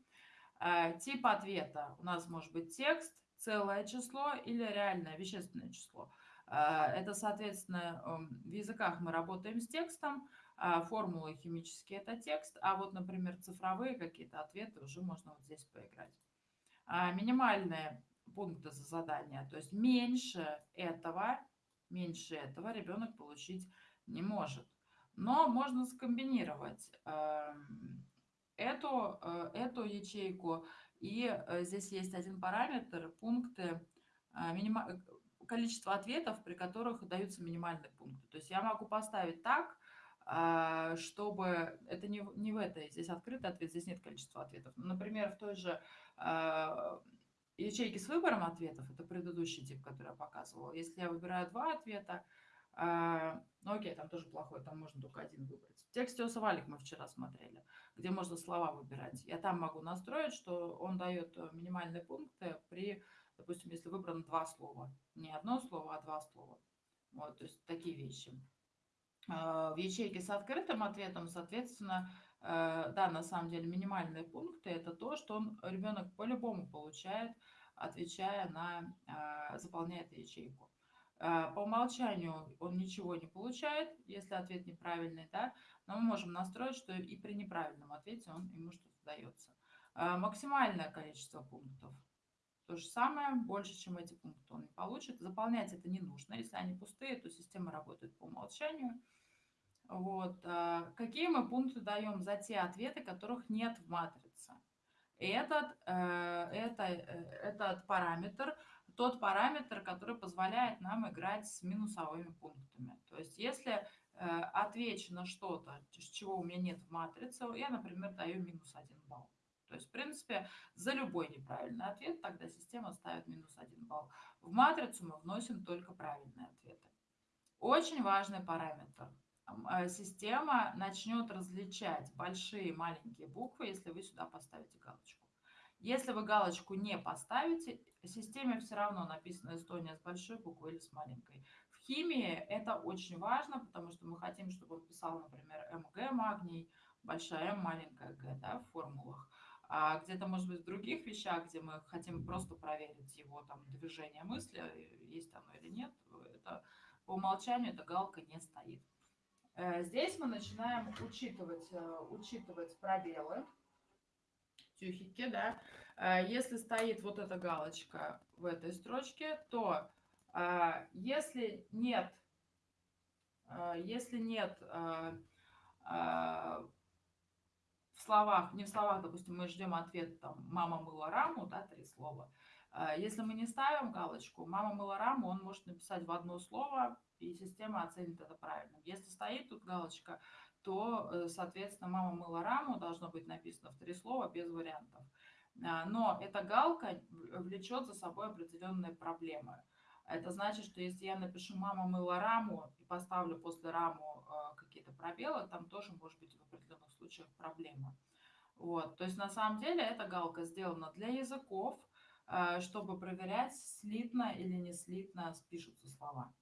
Э, тип ответа у нас может быть текст, целое число или реальное вещественное число. Э, это, соответственно, эм, в языках мы работаем с текстом, а, формулы химические – это текст, а вот, например, цифровые какие-то ответы уже можно вот здесь поиграть. Минимальные пункты за задание, то есть меньше этого, меньше этого ребенок получить не может. Но можно скомбинировать эм, эту, э, эту ячейку, и э, здесь есть один параметр, пункты, э, минима... количество ответов, при которых даются минимальные пункты. То есть я могу поставить так, чтобы... Это не, не в этой, здесь открытый ответ, здесь нет количества ответов. Например, в той же ячейке с выбором ответов, это предыдущий тип, который я показывала, если я выбираю два ответа, ну окей, там тоже плохой, там можно только один выбрать. В тексте Осавалик мы вчера смотрели, где можно слова выбирать. Я там могу настроить, что он дает э, минимальные пункты при, допустим, если выбрано два слова. Не одно слово, а два слова. Вот, то есть такие вещи. А, в ячейке с открытым ответом, соответственно, э, да, на самом деле минимальные пункты – это то, что он, ребенок по-любому получает, отвечая на, заполняя эту ячейку. А, по умолчанию он ничего не получает, если ответ неправильный, да, но мы можем настроить, что и при неправильном ответе он ему что-то дается. Максимальное количество пунктов. То же самое, больше, чем эти пункты он не получит. Заполнять это не нужно. Если они пустые, то система работает по умолчанию. Вот. А, какие мы пункты даем за те ответы, которых нет в матрице? этот, э, это, э, этот параметр, тот параметр, который позволяет нам играть с минусовыми пунктами. То есть если э, отвечу на что-то, чего у меня нет в матрице, я, например, даю минус один балл. То есть, в принципе, за любой неправильный ответ тогда система ставит минус один балл. В матрицу мы вносим только правильные ответы. Очень важный параметр. Э, система начнет различать большие и маленькие буквы, если вы сюда поставите галочку. Если вы галочку не поставите, системе все равно написано Эстония с большой буквы или с маленькой. В химии это очень важно, потому что мы хотим, чтобы он писал, например, МГ магний, большая М, маленькая Г да, в формулах. А где-то, может быть, в других вещах, где мы хотим просто проверить его там движение мысли, есть оно или нет, это по умолчанию эта галка не стоит. Э, здесь мы начинаем учитывать, э, учитывать пробелы, тюхики, да. Э, если стоит вот эта галочка в этой строчке, то если нет, если нет в словах, не в словах, допустим, мы ждем ответ, там, мама мыла раму, да, три слова, если мы не ставим галочку, мама мыла раму, он может написать в одно слово, и система оценит это правильно. Если стоит тут галочка, то, э, соответственно, мама мыла раму должно быть написано в три слова без вариантов. А, но эта галка влечет за собой определенные проблемы. Это значит, что если я напишу «мама мыла раму» и поставлю после раму э, какие-то пробелы, там тоже может быть в определенных случаях проблема. Вот. То есть на самом деле эта галка сделана для языков, а, чтобы проверять, слитно или не слитно спишутся слова.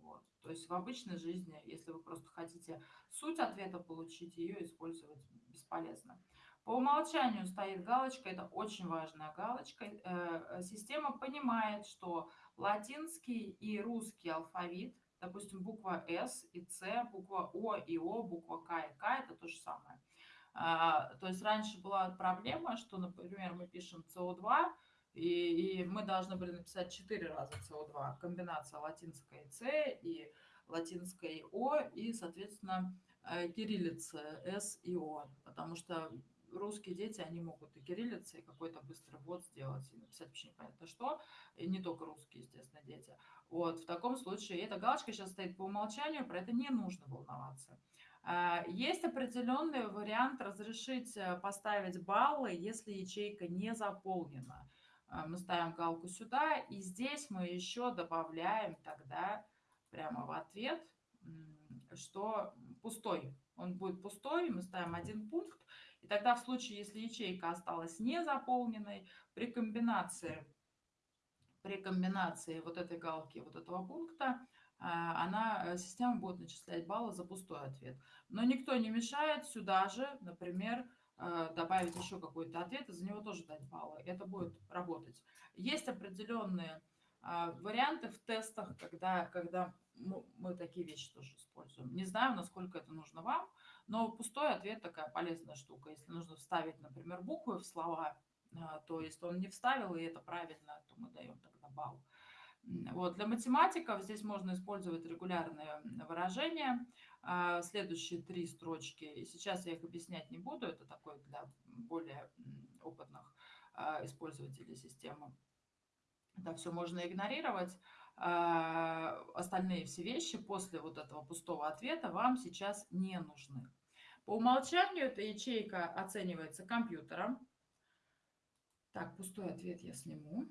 Вот. То есть в обычной жизни, если вы просто хотите суть ответа получить, ее использовать бесполезно. По умолчанию стоит галочка, это очень важная галочка. Э, система понимает, что латинский и русский алфавит, допустим, буква С и С, буква О и О, буква К и К, это то же самое. А, то есть раньше была проблема, что, например, мы пишем СО2, и, и мы должны были написать четыре раза СО2. Комбинация латинской С и латинской О и, соответственно, э, кириллица С и О. Потому что русские дети, они могут и кириллицы, и какой-то быстрый ввод сделать, и написать вообще непонятно что. И не только русские, естественно, дети. Вот, в таком случае, эта галочка сейчас стоит по умолчанию, про это не нужно волноваться. А, есть определенный вариант разрешить э, поставить баллы, если ячейка не заполнена. А, мы ставим галку сюда, и здесь мы еще добавляем тогда прямо в ответ, что пустой. Он будет пустой, мы ставим один пункт, тогда в случае, если ячейка осталась не заполненной, при комбинации, при комбинации вот этой галки, вот этого пункта, а, она, э, система будет начислять баллы за пустой ответ. Но никто не мешает сюда же, например, Э, добавить еще какой-то ответ и за него тоже дать баллы. Это будет работать. Есть определенные варианты в тестах, когда, когда мы такие вещи тоже используем. Не знаю, насколько это нужно вам, но пустой ответ такая полезная штука. Если нужно вставить, например, буквы в слова, а, то если он не вставил, и это правильно, то мы даем тогда балл. Вот. Для математиков здесь можно использовать регулярные выражения. А, следующие три строчки, и сейчас я их объяснять не буду, это такой для более опытных а, использователей системы. Это все можно игнорировать. А, остальные все вещи после вот этого пустого ответа вам сейчас не нужны. По умолчанию эта ячейка оценивается компьютером. Так, пустой ответ я сниму.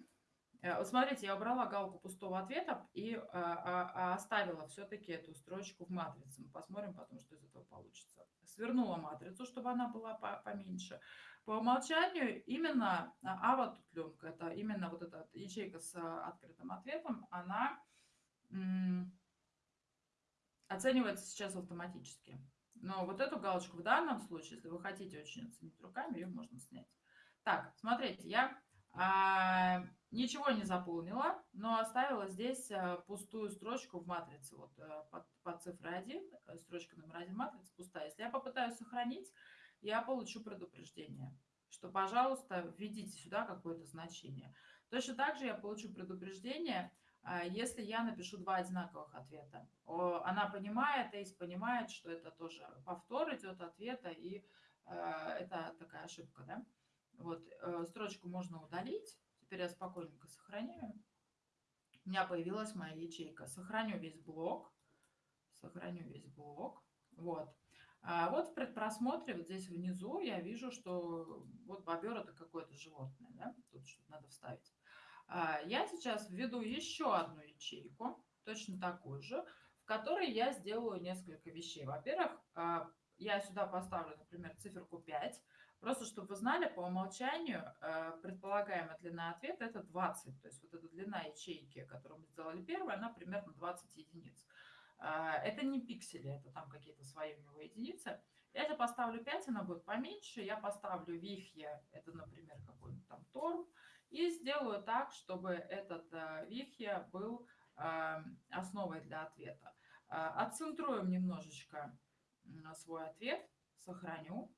Э, вот смотрите, я убрала галку пустого ответа и а, а, оставила все-таки эту строчку в матрице. Мы посмотрим потом, что из этого получится. Свернула матрицу, чтобы она была поменьше. По умолчанию именно ава тутленка, это именно вот эта ячейка с открытым ответом, она оценивается сейчас автоматически. Но вот эту галочку в данном случае, если вы хотите очень оценить руками, ее можно снять. Так, смотрите, я а, ничего не заполнила, но оставила здесь э, пустую строчку в матрице. Вот э, под, под цифрой 1, э, строчка номер 1 матрицы пустая. Если я попытаюсь сохранить, я получу предупреждение, что, пожалуйста, введите сюда какое-то значение. Точно так же я получу предупреждение, если я напишу два одинаковых ответа. Она понимает, ACE понимает, что это тоже повтор идет ответа, и это такая ошибка, да? Вот, э, строчку можно удалить. Теперь я спокойненько сохраняю. У меня появилась моя ячейка. Сохраню весь блок. Сохраню весь блок. Вот. А вот в предпросмотре, вот здесь внизу, я вижу, что вот бобер это какое-то животное, да, тут что-то надо вставить. А я сейчас введу еще одну ячейку, точно такую же, в которой я сделаю несколько вещей. Во-первых, а, я сюда поставлю, например, циферку 5, просто чтобы вы знали, по умолчанию предполагаемая длина ответа это 20, то есть вот эта длина ячейки, которую мы сделали первой, она примерно 20 единиц. А, это не пиксели, это там какие-то свои у него единицы. Я сейчас поставлю 5, она будет поменьше. Я поставлю вихье, это, например, какой-нибудь там торм. И сделаю так, чтобы этот э, вихье был а, основой для ответа. А, отцентруем немножечко свой ответ, сохраню.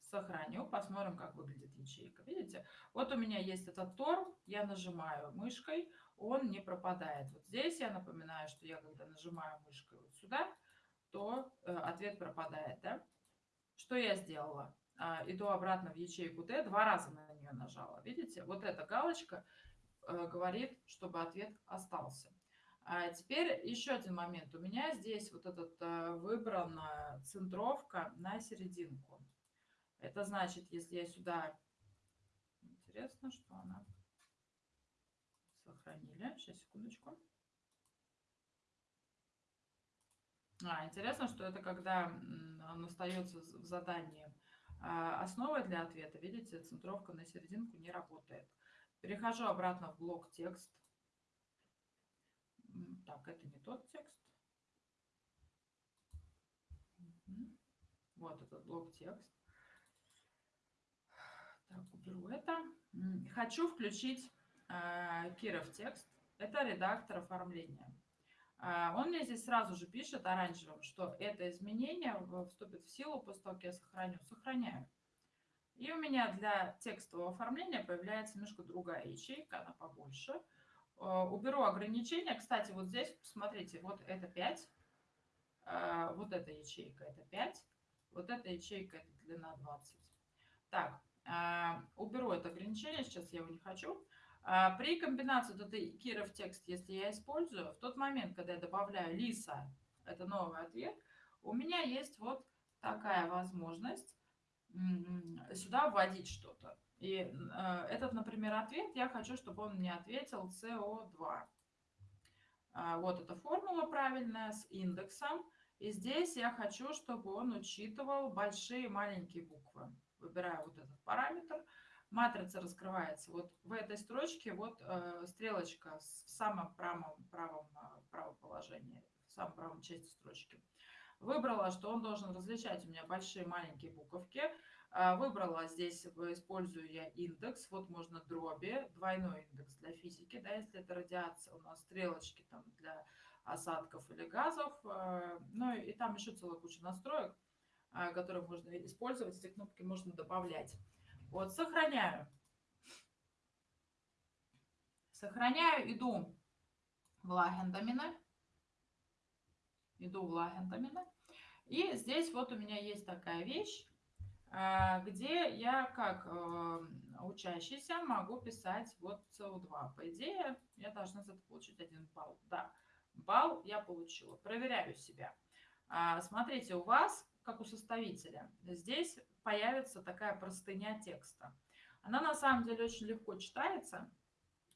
Сохраню, посмотрим, как выглядит ячейка. Видите? Вот у меня есть этот торм, я нажимаю мышкой, он не пропадает. Вот здесь я напоминаю, что я когда нажимаю мышкой вот сюда, то э, ответ пропадает. Да? Что я сделала? А, иду обратно в ячейку Т, два раза на нее нажала. Видите? Вот эта галочка э, говорит, чтобы ответ остался. А теперь еще один момент. У меня здесь вот этот э, выбрана центровка на серединку. Это значит, если я сюда... Интересно, что она сохранили. Сейчас, секундочку. А, интересно, что это когда он остается в задании а, основой для ответа. Видите, центровка на серединку не работает. Перехожу обратно в блок текст. Так, это не тот текст. Вот этот блок текст. Так, уберу это. Хочу включить Киров текст. Это редактор оформления. Э, он мне здесь сразу же пишет оранжевым, что это изменение вступит в силу после того, как я сохраню. Сохраняю. И у меня для текстового оформления появляется немножко другая ячейка, она побольше. Уберу ограничения. Кстати, вот здесь, посмотрите, вот это 5. Вот эта ячейка это 5. Вот эта ячейка это длина 20. Так, уберу это ограничение, сейчас я его не хочу. А, при комбинации вот этой Киров текст, если я использую, в тот момент, когда я добавляю Лиса, это новый ответ, у меня есть вот такая возможность сюда вводить что-то. И э, этот, например, ответ, я хочу, чтобы он мне ответил СО2. А, вот эта формула правильная с индексом. И здесь я хочу, чтобы он учитывал большие и маленькие буквы. Выбираю вот этот параметр матрица раскрывается. Вот в этой строчке вот э, стрелочка в самом правом, правом, э, правом положении, в самом правом части строчки. Выбрала, что он должен различать у меня большие маленькие буковки. Э, выбрала здесь, использую я индекс. Вот можно дроби, двойной индекс для физики. Да, если это радиация, у нас стрелочки там для осадков или газов. Э, ну и там еще целая куча настроек, которые можно использовать. Эти кнопки можно добавлять. Вот, сохраняю. Сохраняю, иду в лагендамины. Иду в лагендамины. И здесь вот у меня есть такая вещь, а, где я как э, учащийся могу писать вот СО2. По идее, я должна за это получить один балл. Да, балл я получила. Проверяю себя. А, смотрите, у вас, как у составителя, здесь появится такая простыня текста. Она на самом деле очень легко читается.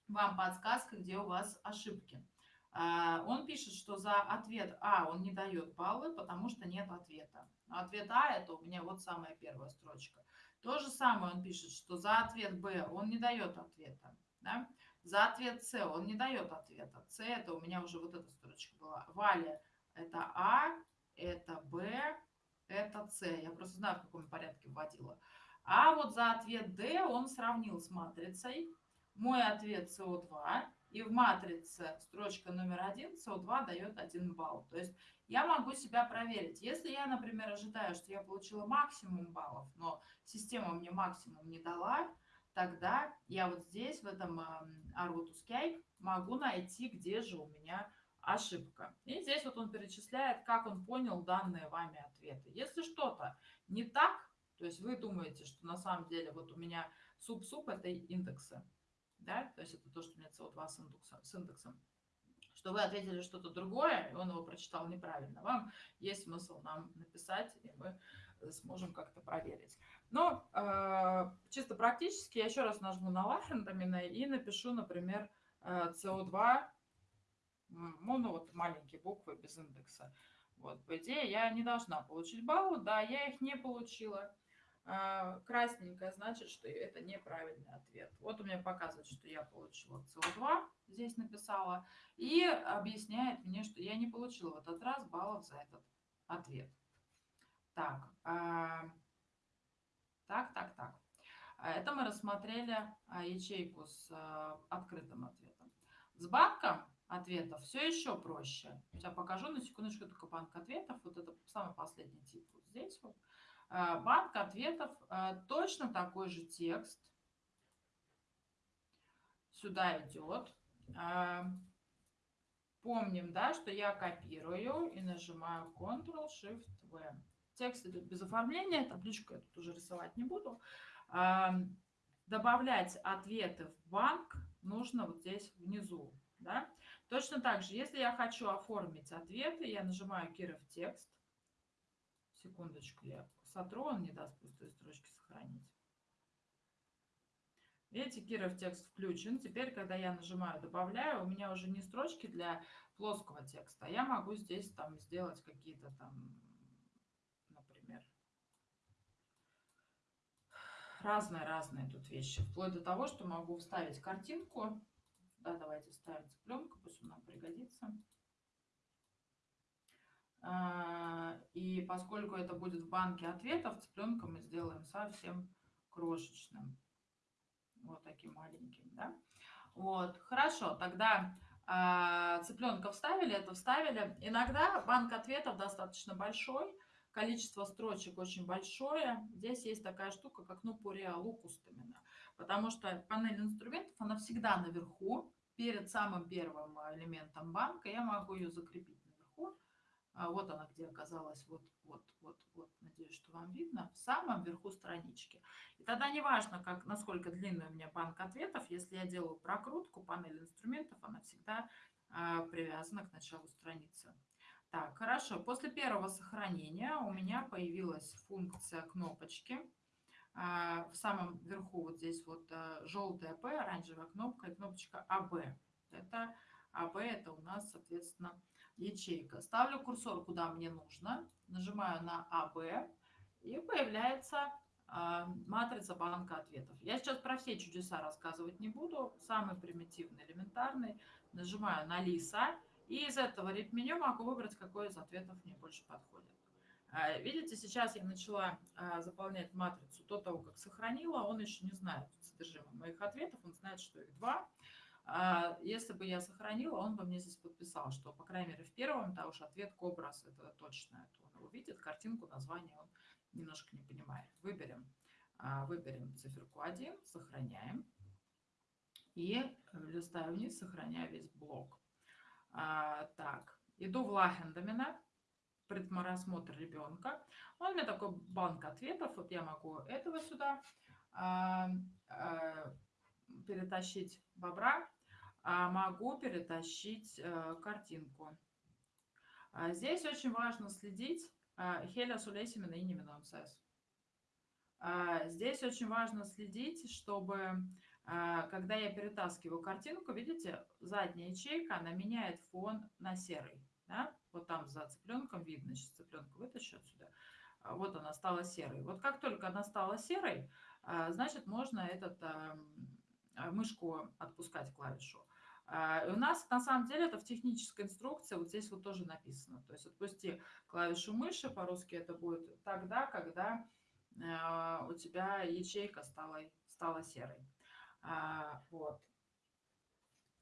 Вам подсказка, где у вас ошибки. А, он пишет, что за ответ А он не дает баллы, потому что нет ответа. ответ А это у меня вот самая первая строчка. То же самое он пишет, что за ответ Б он не дает ответа. Да? За ответ С он не дает ответа. С это у меня уже вот эта строчка была. Валя это А, это Б, это С. Я просто знаю, в каком порядке вводила. А вот за ответ D он сравнил с матрицей. Мой ответ СО2. И в матрице строчка номер один СО2 дает 1 балл. То есть я могу себя проверить. Если я, например, ожидаю, что я получила максимум баллов, но система мне максимум не дала, тогда я вот здесь, в этом Arvutus могу найти, где же у меня ошибка. И здесь вот он перечисляет, как он понял данные вами ответы. Если что-то не так, То есть вы думаете, что на самом деле вот у меня суп-суп это индексы, да, то есть это то, что у меня CO2 с индексом, с индексом что вы ответили что-то другое, и он его прочитал неправильно. Вам есть смысл нам написать, и мы сможем как-то проверить. Но э, чисто практически я еще раз нажму на Лахендамина и напишу, например, э, CO2, ну, ну вот маленькие буквы без индекса. Вот, по идее, я не должна получить баллы. Да, я их не получила. Э, красненькое значит, что это неправильный ответ. Вот у меня показывает, что я получила CO2, здесь написала, и объясняет мне, что я не получила в этот раз баллов за этот ответ. Так, э, так, так, так. Это мы рассмотрели а, ячейку с а, открытым ответом. С банком ответов все еще проще. Сейчас покажу на секундочку только банк ответов. Вот это самый последний тип. Вот здесь вот. А, банк ответов точно такой же текст. Сюда идет. Помним, да, что я копирую и нажимаю Ctrl-Shift-V. Текст идет без оформления, табличку я тут уже рисовать не буду. Добавлять ответы в банк нужно вот здесь внизу. Да? Точно так же, если я хочу оформить ответы, я нажимаю Киров текст. Секундочку, я сотру, он не даст пустой строчки сохранить. Видите, Киров текст включен. Теперь, когда я нажимаю «Добавляю», у меня уже не строчки для плоского текста, а я могу здесь там сделать какие-то там разные-разные тут вещи. Вплоть до того, что могу вставить картинку. Да, давайте вставим цыпленка, пусть он нам пригодится. А, и поскольку это будет в банке ответов, цыпленка мы сделаем совсем крошечным. Вот таким маленьким, да? Вот, хорошо, тогда а, цыпленка вставили, это вставили. Иногда банк ответов достаточно большой, количество строчек очень большое. Здесь есть такая штука, как ну лукус именно. Потому что панель инструментов, она всегда наверху, перед самым первым элементом банка. Я могу ее закрепить наверху. А вот она где оказалась. Вот, вот, вот, вот. Надеюсь, что вам видно. В самом верху странички. И тогда не важно, как, насколько длинный у меня банк ответов. Если я делаю прокрутку, панель инструментов, она всегда а, привязана к началу страницы. Так, хорошо. После первого сохранения у меня появилась функция кнопочки. А, в самом верху вот здесь вот а, желтая П, оранжевая кнопка и кнопочка АБ. Это АБ, это у нас, соответственно, ячейка. Ставлю курсор куда мне нужно, нажимаю на АБ и появляется а, матрица банка ответов. Я сейчас про все чудеса рассказывать не буду. Самый примитивный, элементарный. Нажимаю на лиса и из этого реп-меню могу выбрать, какой из ответов мне больше подходит. А, видите, сейчас я начала а, заполнять матрицу до того, как сохранила. Он еще не знает содержимое моих ответов, он знает, что их два. А, если бы я сохранила, он бы мне здесь подписал, что, по крайней мере, в первом, да уж ответ образ, это точно, это он увидит, картинку, название он немножко не понимает. Выберем, выберем циферку 1, сохраняем и листаю вниз, сохраняя весь блок. Так, иду в Лахендамина, предморассмотр ребенка. Он у меня такой банк ответов. Вот я могу этого сюда а, а, перетащить бобра, а могу перетащить а, картинку. А здесь очень важно следить. Хеля Сулейсимина и Неминонсес. Здесь очень важно следить, чтобы а, когда я перетаскиваю картинку, видите, задняя ячейка, она меняет фон на серый. Да? Вот там за цыпленком видно, сейчас цыпленка вытащу отсюда. А, вот она стала серой. Вот как только она стала серой, а, значит, можно этот мышку отпускать клавишу. У нас на самом деле это в технической инструкции, вот здесь вот тоже написано. То есть отпусти клавишу мыши, по-русски это будет тогда, когда у тебя ячейка стала, стала серой. А, вот.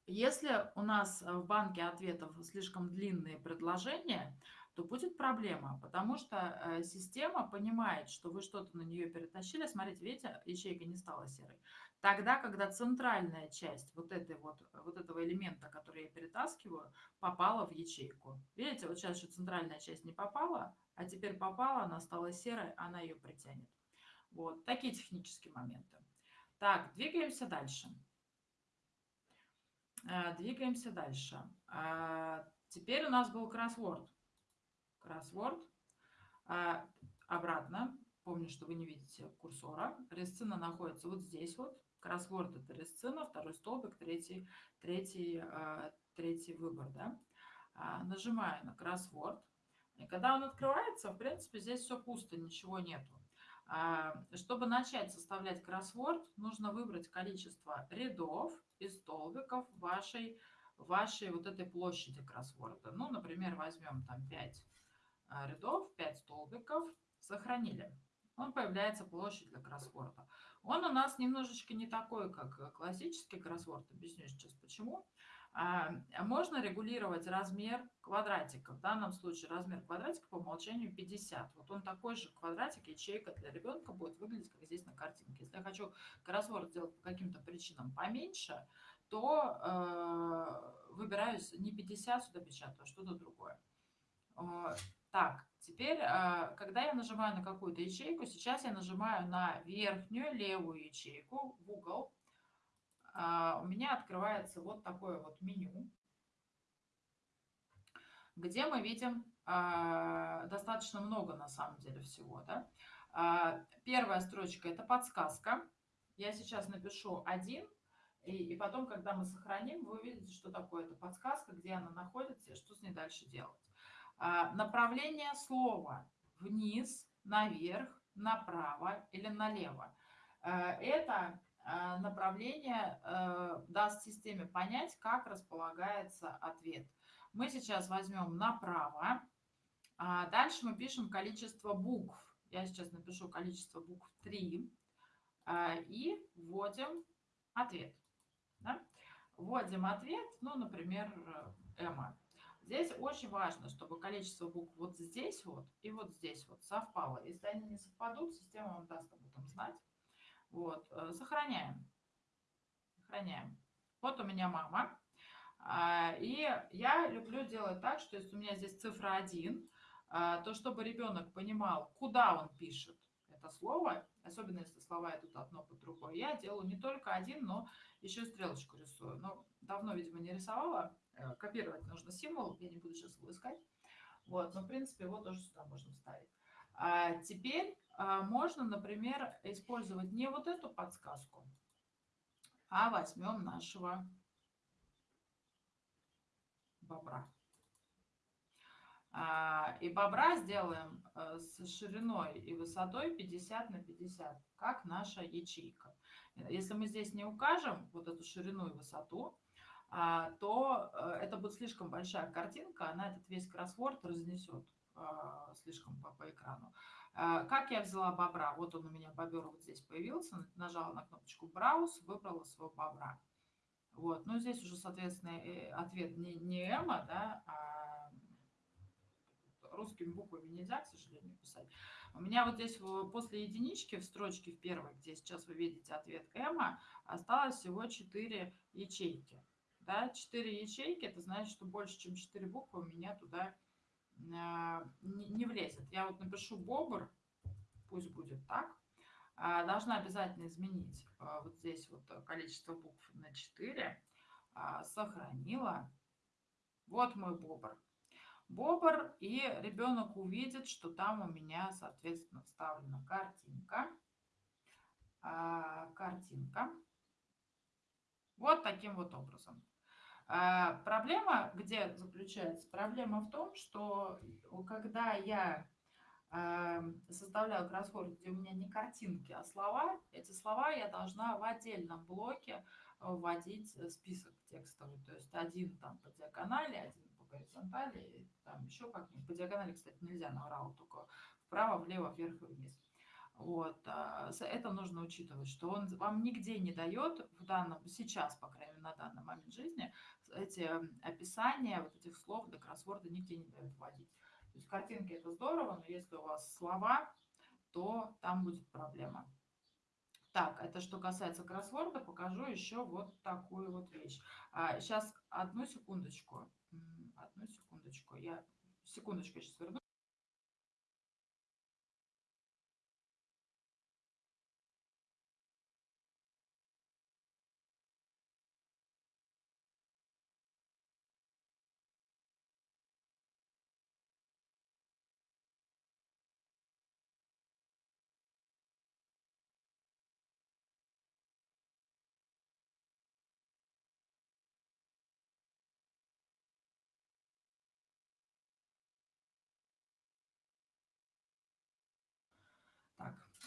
Если у нас в банке ответов слишком длинные предложения, то будет проблема, потому что э, система понимает, что вы что-то на нее перетащили. Смотрите, видите, ячейка не стала серой. Тогда, когда центральная часть вот, этой вот, вот этого элемента, который я перетаскиваю, попала в ячейку. Видите, вот сейчас еще центральная часть не попала, а теперь попала, она стала серой, она ее притянет. Вот, такие технические моменты. Так, двигаемся дальше. Э, двигаемся дальше. А, теперь у нас был кроссворд. Кроссворд. А, обратно. Помню, что вы не видите курсора. Ресцина находится вот здесь вот. Кроссворд это ресцина, второй столбик, третий, третий, третий выбор. Да? Нажимаю на кроссворд. И когда он открывается, в принципе, здесь все пусто, ничего нету. Чтобы начать составлять кроссворд, нужно выбрать количество рядов и столбиков вашей, вашей вот этой площади кроссворда. Ну, например, возьмем там 5 а, рядов, 5 столбиков, сохранили. Он появляется площадь для кроссворда. Он у нас немножечко не такой, как классический кроссворд. Объясню сейчас почему. А, можно регулировать размер квадратика. В данном случае размер квадратика по умолчанию 50. Вот он такой же квадратик, ячейка для ребенка будет выглядеть, как здесь на картинке. Если я хочу кроссворд сделать по каким-то причинам поменьше, то э, выбираю не 50 сюда печатаю, а что-то другое. Э, так, теперь, э, когда я нажимаю на какую-то ячейку, сейчас я нажимаю на верхнюю левую ячейку в угол, у меня открывается вот такое вот меню, где мы видим а, достаточно много на самом деле всего. Да? А, первая строчка – это подсказка. Я сейчас напишу один, и, потом, когда мы сохраним, вы увидите, что такое это подсказка, где она находится и что с ней дальше делать. Направление слова вниз, наверх, направо или налево. Это направление э, даст системе понять, как располагается ответ. Мы сейчас возьмем направо. А дальше мы пишем количество букв. Я сейчас напишу количество букв 3. Э, и вводим ответ. Да? Вводим ответ, ну, например, Эмма. Здесь очень важно, чтобы количество букв вот здесь вот и вот здесь вот совпало. Если они не совпадут, система вам даст об этом знать. Вот, э, сохраняем. Сохраняем. Вот у меня мама. А, и я люблю делать так, что если у меня здесь цифра 1, а, то чтобы ребенок понимал, куда он пишет это слово, особенно если слова идут одно под другое, я делаю не только один, но еще стрелочку рисую. Но давно, видимо, не рисовала. Э, копировать нужно символ, я не буду сейчас его искать. Вот, но, в принципе, его тоже сюда можно вставить. А теперь можно, например, использовать не вот эту подсказку, а возьмем нашего бобра. А, и бобра сделаем э, с шириной и высотой 50 на 50, как наша ячейка. Если мы здесь не укажем вот эту ширину и высоту, а, то это будет слишком большая картинка, она этот весь кроссворд разнесет слишком по, по экрану. А, как я взяла бобра? Вот он у меня бобер вот здесь появился. Нажала на кнопочку «Браус», выбрала своего бобра. Вот. Ну, здесь уже, соответственно, э, ответ не, не Эмма, да, а русскими буквами нельзя, к сожалению, писать. У меня вот здесь после единички в строчке в первой, где сейчас вы видите ответ Эмма, осталось всего 4 ячейки. Да, 4 ячейки, это значит, что больше, чем 4 буквы у меня туда не влезет. Я вот напишу бобр, пусть будет так. А, должна обязательно изменить а, вот здесь вот количество букв на 4. Сохранила. Вот мой бобр. Бобр, и ребенок увидит, что там у меня, соответственно, вставлена картинка. Картинка. Вот таким вот образом. А проблема где заключается? Проблема в том, что когда я э, составляю кроссворд, где у меня не картинки, а слова, эти слова я должна в отдельном блоке вводить список текстовый. То есть один там по диагонали, один по горизонтали, там еще как-нибудь. По диагонали, кстати, нельзя наврал, только вправо, влево, вверх и вниз. Вот, а, это нужно учитывать, что он вам нигде не дает в данном, сейчас, по крайней мере, на данный момент жизни, эти описания вот этих слов до кроссворда нигде не дают вводить. То есть картинки это здорово, но если у вас слова, то там будет проблема. Так, это что касается кроссворда, покажу еще вот такую вот вещь. А, сейчас одну секундочку, одну секундочку, я секундочку сейчас верну.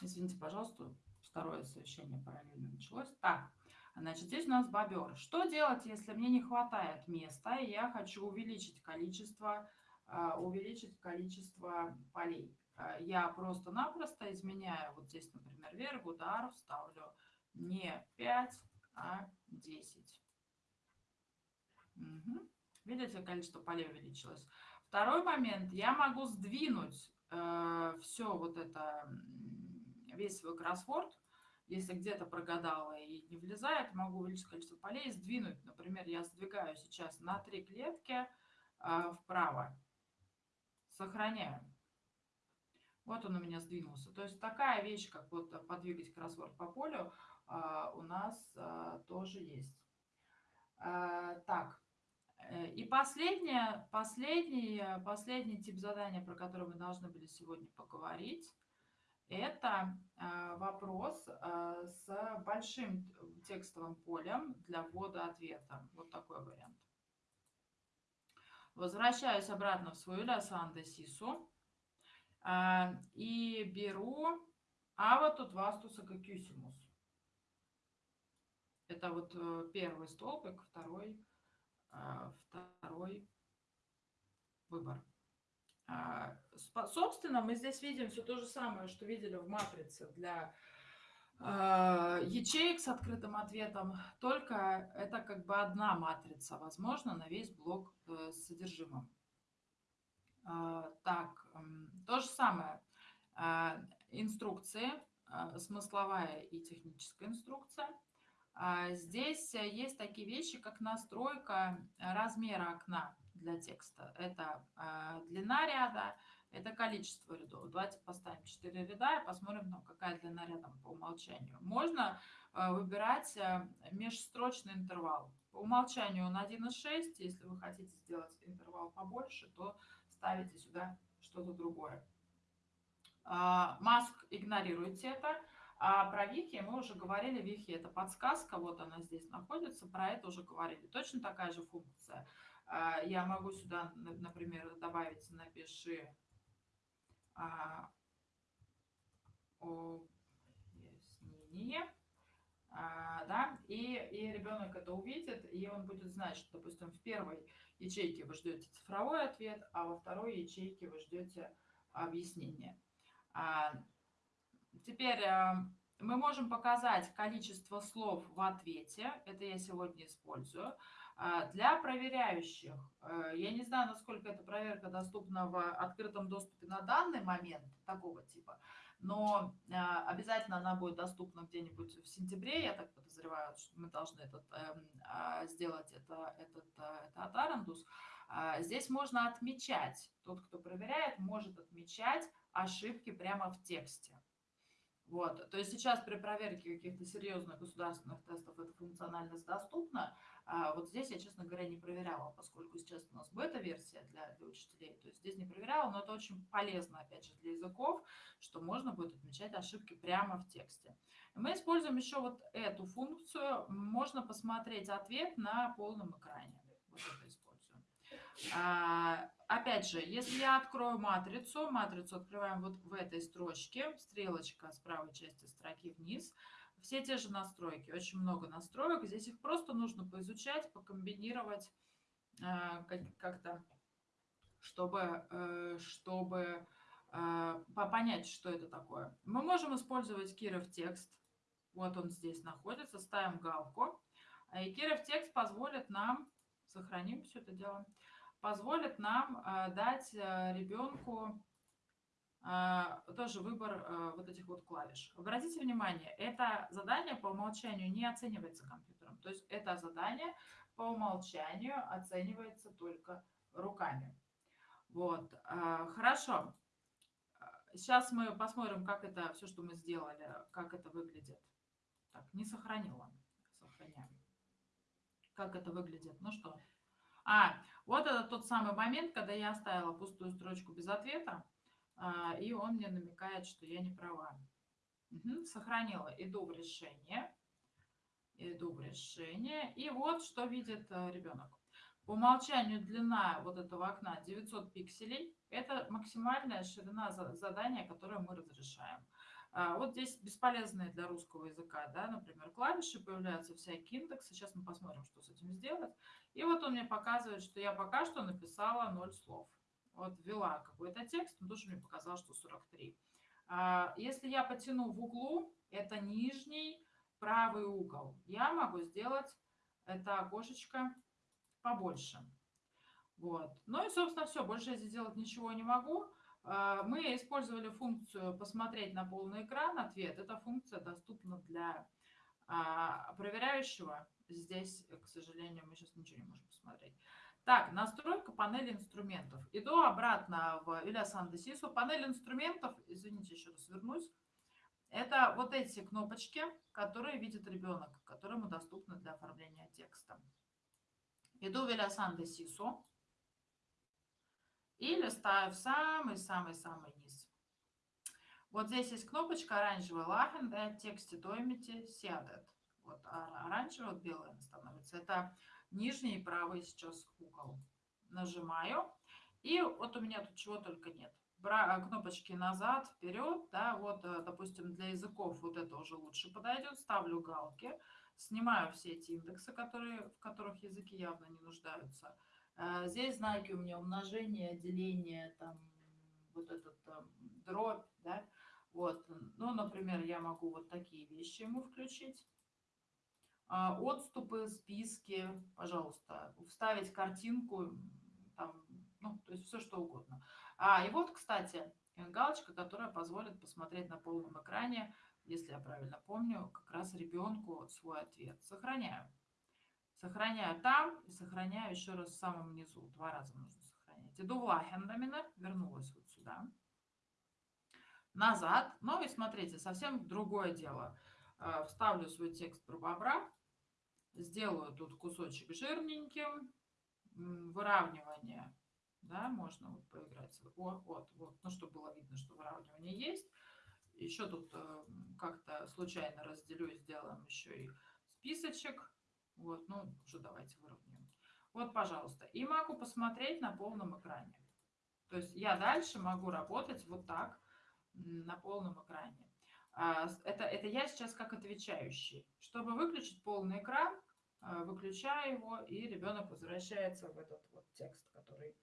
Извините, пожалуйста, второе совещание параллельно началось. Так, значит, здесь у нас бобер. Что делать, если мне не хватает места, и я хочу увеличить количество, а, увеличить количество полей? А, я просто-напросто изменяю, вот здесь, например, вверх, удар, ставлю не 5, а 10. Угу. Видите, количество полей увеличилось. Второй момент, я могу сдвинуть э, все вот это, весь свой кроссворд, если где-то прогадала и не влезает, могу увеличить количество полей сдвинуть. Например, я сдвигаю сейчас на три клетки э, вправо, сохраняю. Вот он у меня сдвинулся. То есть такая вещь, как вот подвигать кроссворд по полю, э, у нас э, тоже есть. Э, так, и последнее, последний, последний тип задания, про который мы должны были сегодня поговорить, это э, вопрос э, с большим текстовым полем для ввода ответа. Вот такой вариант. Возвращаюсь обратно в свою лясан сису и беру а вот тут вастуса кюсимус. Это вот первый столбик, второй второй выбор. А, собственно, мы здесь видим все то же самое, что видели в матрице для а, ячеек с открытым ответом, только это как бы одна матрица, возможно, на весь блок э, с содержимым. Так, то же самое. Инструкции, смысловая и техническая инструкция – а, здесь э, есть такие вещи, как настройка размера окна для текста. Это а, длина ряда, это количество рядов. Давайте поставим 4 ряда и посмотрим, ну, какая длина ряда по умолчанию. Можно э, выбирать э, межстрочный интервал. По умолчанию он 1,6. Если вы хотите сделать интервал побольше, то ставите сюда что-то другое. А, маск игнорируйте это. А про вики мы уже говорили. Вики это подсказка, вот она здесь находится. Про это уже говорили. Точно такая же функция. А, я могу сюда, например, добавить «напиши» а, объяснение. А, да, и, и ребенок это увидит, и он будет знать, что, допустим, в первой ячейке вы ждете цифровой ответ, а во второй ячейке вы ждете объяснение. Теперь мы можем показать количество слов в ответе. Это я сегодня использую. А, для проверяющих, э, я не знаю, насколько эта проверка доступна в открытом доступе на данный момент такого типа, но э, обязательно она будет доступна где-нибудь в сентябре. Я так подозреваю, что мы должны этот, эм, а, сделать это, этот, это от Арендус. А, здесь можно отмечать, тот, кто проверяет, может отмечать ошибки прямо в тексте. Вот. То есть сейчас при проверке каких-то серьезных государственных тестов эта функциональность доступна. А вот здесь я, честно говоря, не проверяла, поскольку сейчас у нас бета-версия для, для учителей. То есть здесь не проверяла, но это очень полезно, опять же, для языков, что можно будет отмечать ошибки прямо в тексте. Мы используем еще вот эту функцию. Можно посмотреть ответ на полном экране. Вот это используем. А, опять же, если я открою матрицу, матрицу открываем вот в этой строчке, стрелочка с правой части строки вниз, все те же настройки, очень много настроек, здесь их просто нужно поизучать, покомбинировать а, как-то, чтобы, э, чтобы а, понять, что это такое. Мы можем использовать Киров текст, вот он здесь находится, ставим галку, и Киров текст позволит нам, сохраним все это дело, позволит нам э, дать э, ребенку э, тоже выбор вот этих вот клавиш. Обратите внимание, это задание по умолчанию не оценивается компьютером. То есть это задание по умолчанию оценивается только руками. Вот, хорошо. Сейчас мы посмотрим, как это, все, что мы сделали, как это выглядит. Так, не сохранила. Сохраняем. Как это выглядит. Ну что, а, вот это тот самый момент, когда я оставила пустую строчку без ответа, а, и он мне намекает, что я не права. Угу, сохранила, иду в решение, иду в решение, и вот что видит э, ребенок. По умолчанию длина вот этого окна 900 пикселей. Это максимальная ширина задания, которое мы разрешаем. А, вот здесь бесполезные для русского языка, да, например, клавиши, появляются всякие индексы. Сейчас мы посмотрим, что с этим сделать. И вот он мне показывает, что я пока что написала 0 слов. Вот ввела какой-то текст, он тоже мне показал, что 43. А, если я потяну в углу, это нижний правый угол, я могу сделать это окошечко побольше. Вот. Ну и, собственно, все. Больше я здесь сделать ничего не могу. А, мы использовали функцию «Посмотреть на полный экран». Ответ. Эта функция доступна для а, проверяющего. Здесь, к сожалению, мы сейчас ничего не можем посмотреть. Так, настройка панели инструментов. Иду обратно в Ильясан Десису. Панель инструментов, извините, еще раз вернусь. Это вот эти кнопочки, которые видит ребенок, которому доступны для оформления текста. Иду в Ильясан Десису. И листаю в самый-самый-самый низ. Вот здесь есть кнопочка оранжевый лахен, да, тексте домите сядет. Вот а оранжевый, вот белый становится. Это нижний правый сейчас угол. Нажимаю. И вот у меня тут чего только нет. Бра кнопочки назад, вперед, да, вот, э, допустим, для языков вот это уже лучше подойдет. Ставлю галки, снимаю все эти индексы, которые, в которых языки явно не нуждаются а, здесь знаки у меня умножение, деление, там, вот этот там, дробь, да. Вот, ну, например, я могу вот такие вещи ему включить. А, отступы, списки, пожалуйста, вставить картинку, там, ну, то есть все что угодно. А, и вот, кстати, галочка, которая позволит посмотреть на полном экране, если я правильно помню, как раз ребенку свой ответ. Сохраняю. Сохраняю там и сохраняю еще раз в самом низу. Два раза нужно сохранять. Иду в Лахендамина, вернулась вот сюда. Назад. Ну и смотрите, совсем другое дело. Э, вставлю свой текст про бобра. Сделаю тут кусочек жирненьким. Выравнивание. Да, можно вот поиграть. Вот, вот, вот. Ну, чтобы было видно, что выравнивание есть. Еще тут э, как-то случайно разделю сделаем еще и списочек вот, ну, уже давайте выровняем. Вот, пожалуйста. И могу посмотреть на полном экране. То есть я дальше могу работать вот так на полном экране. А, это, это я сейчас как отвечающий. Чтобы выключить полный экран, выключаю его, и ребенок возвращается в этот вот текст, который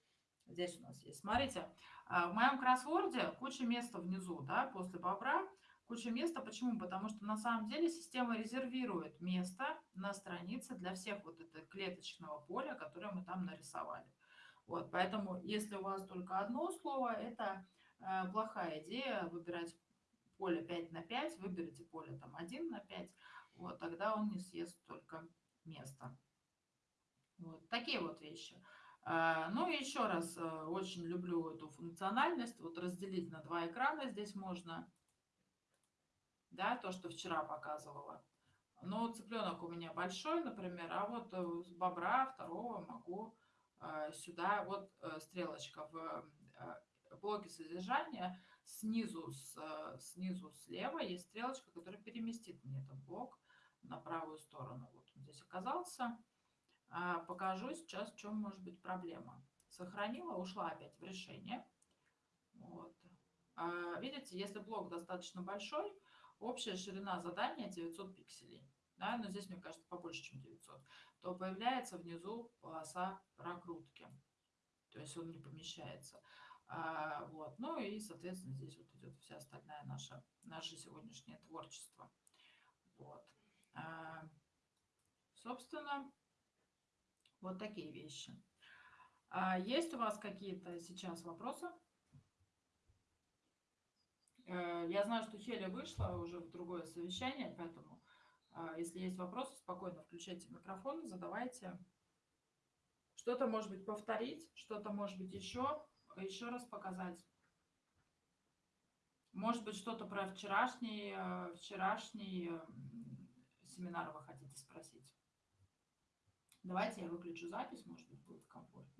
здесь у нас есть. Смотрите, а, в моем кроссворде куча места внизу, да, после бобра куча места. Почему? Потому что на самом деле система резервирует место на странице для всех вот этого клеточного поля, которое мы там нарисовали. Вот, поэтому если у вас только одно слово, это э, плохая идея выбирать поле 5 на 5, выберите поле там 1 на 5, вот, тогда он не съест только место. Вот, такие вот вещи. А, ну и еще раз, э, очень люблю эту функциональность, вот разделить на два экрана здесь можно да, то, что вчера показывала. Но цыпленок у меня большой, например, а вот э, с бобра второго могу э, сюда, вот стрелочка в блоке содержания, снизу, с, снизу слева есть стрелочка, которая переместит мне этот блок на правую сторону. Здесь оказался. А, покажу сейчас, в чем может быть проблема. Сохранила, ушла опять в решение. Вот. А, видите, если блок достаточно большой, общая ширина задания 900 пикселей, да, но здесь, мне кажется, побольше, чем 900, то появляется внизу полоса прокрутки. То есть он не помещается. А, вот. Ну и, соответственно, здесь вот идет вся остальная наша, наше сегодняшнее творчество. Вот. Собственно, вот такие вещи. А, есть у вас какие-то сейчас вопросы? Э, я знаю, что Хеля вышла уже в другое совещание, поэтому а, если есть вопросы, спокойно включайте микрофон, задавайте. Что-то, может быть, повторить, что-то, может быть, еще, еще раз показать. Может быть, что-то про вчерашний, э, вчерашний э, семинар вы хотите спросить. Давайте я выключу запись, может быть, будет комфортнее.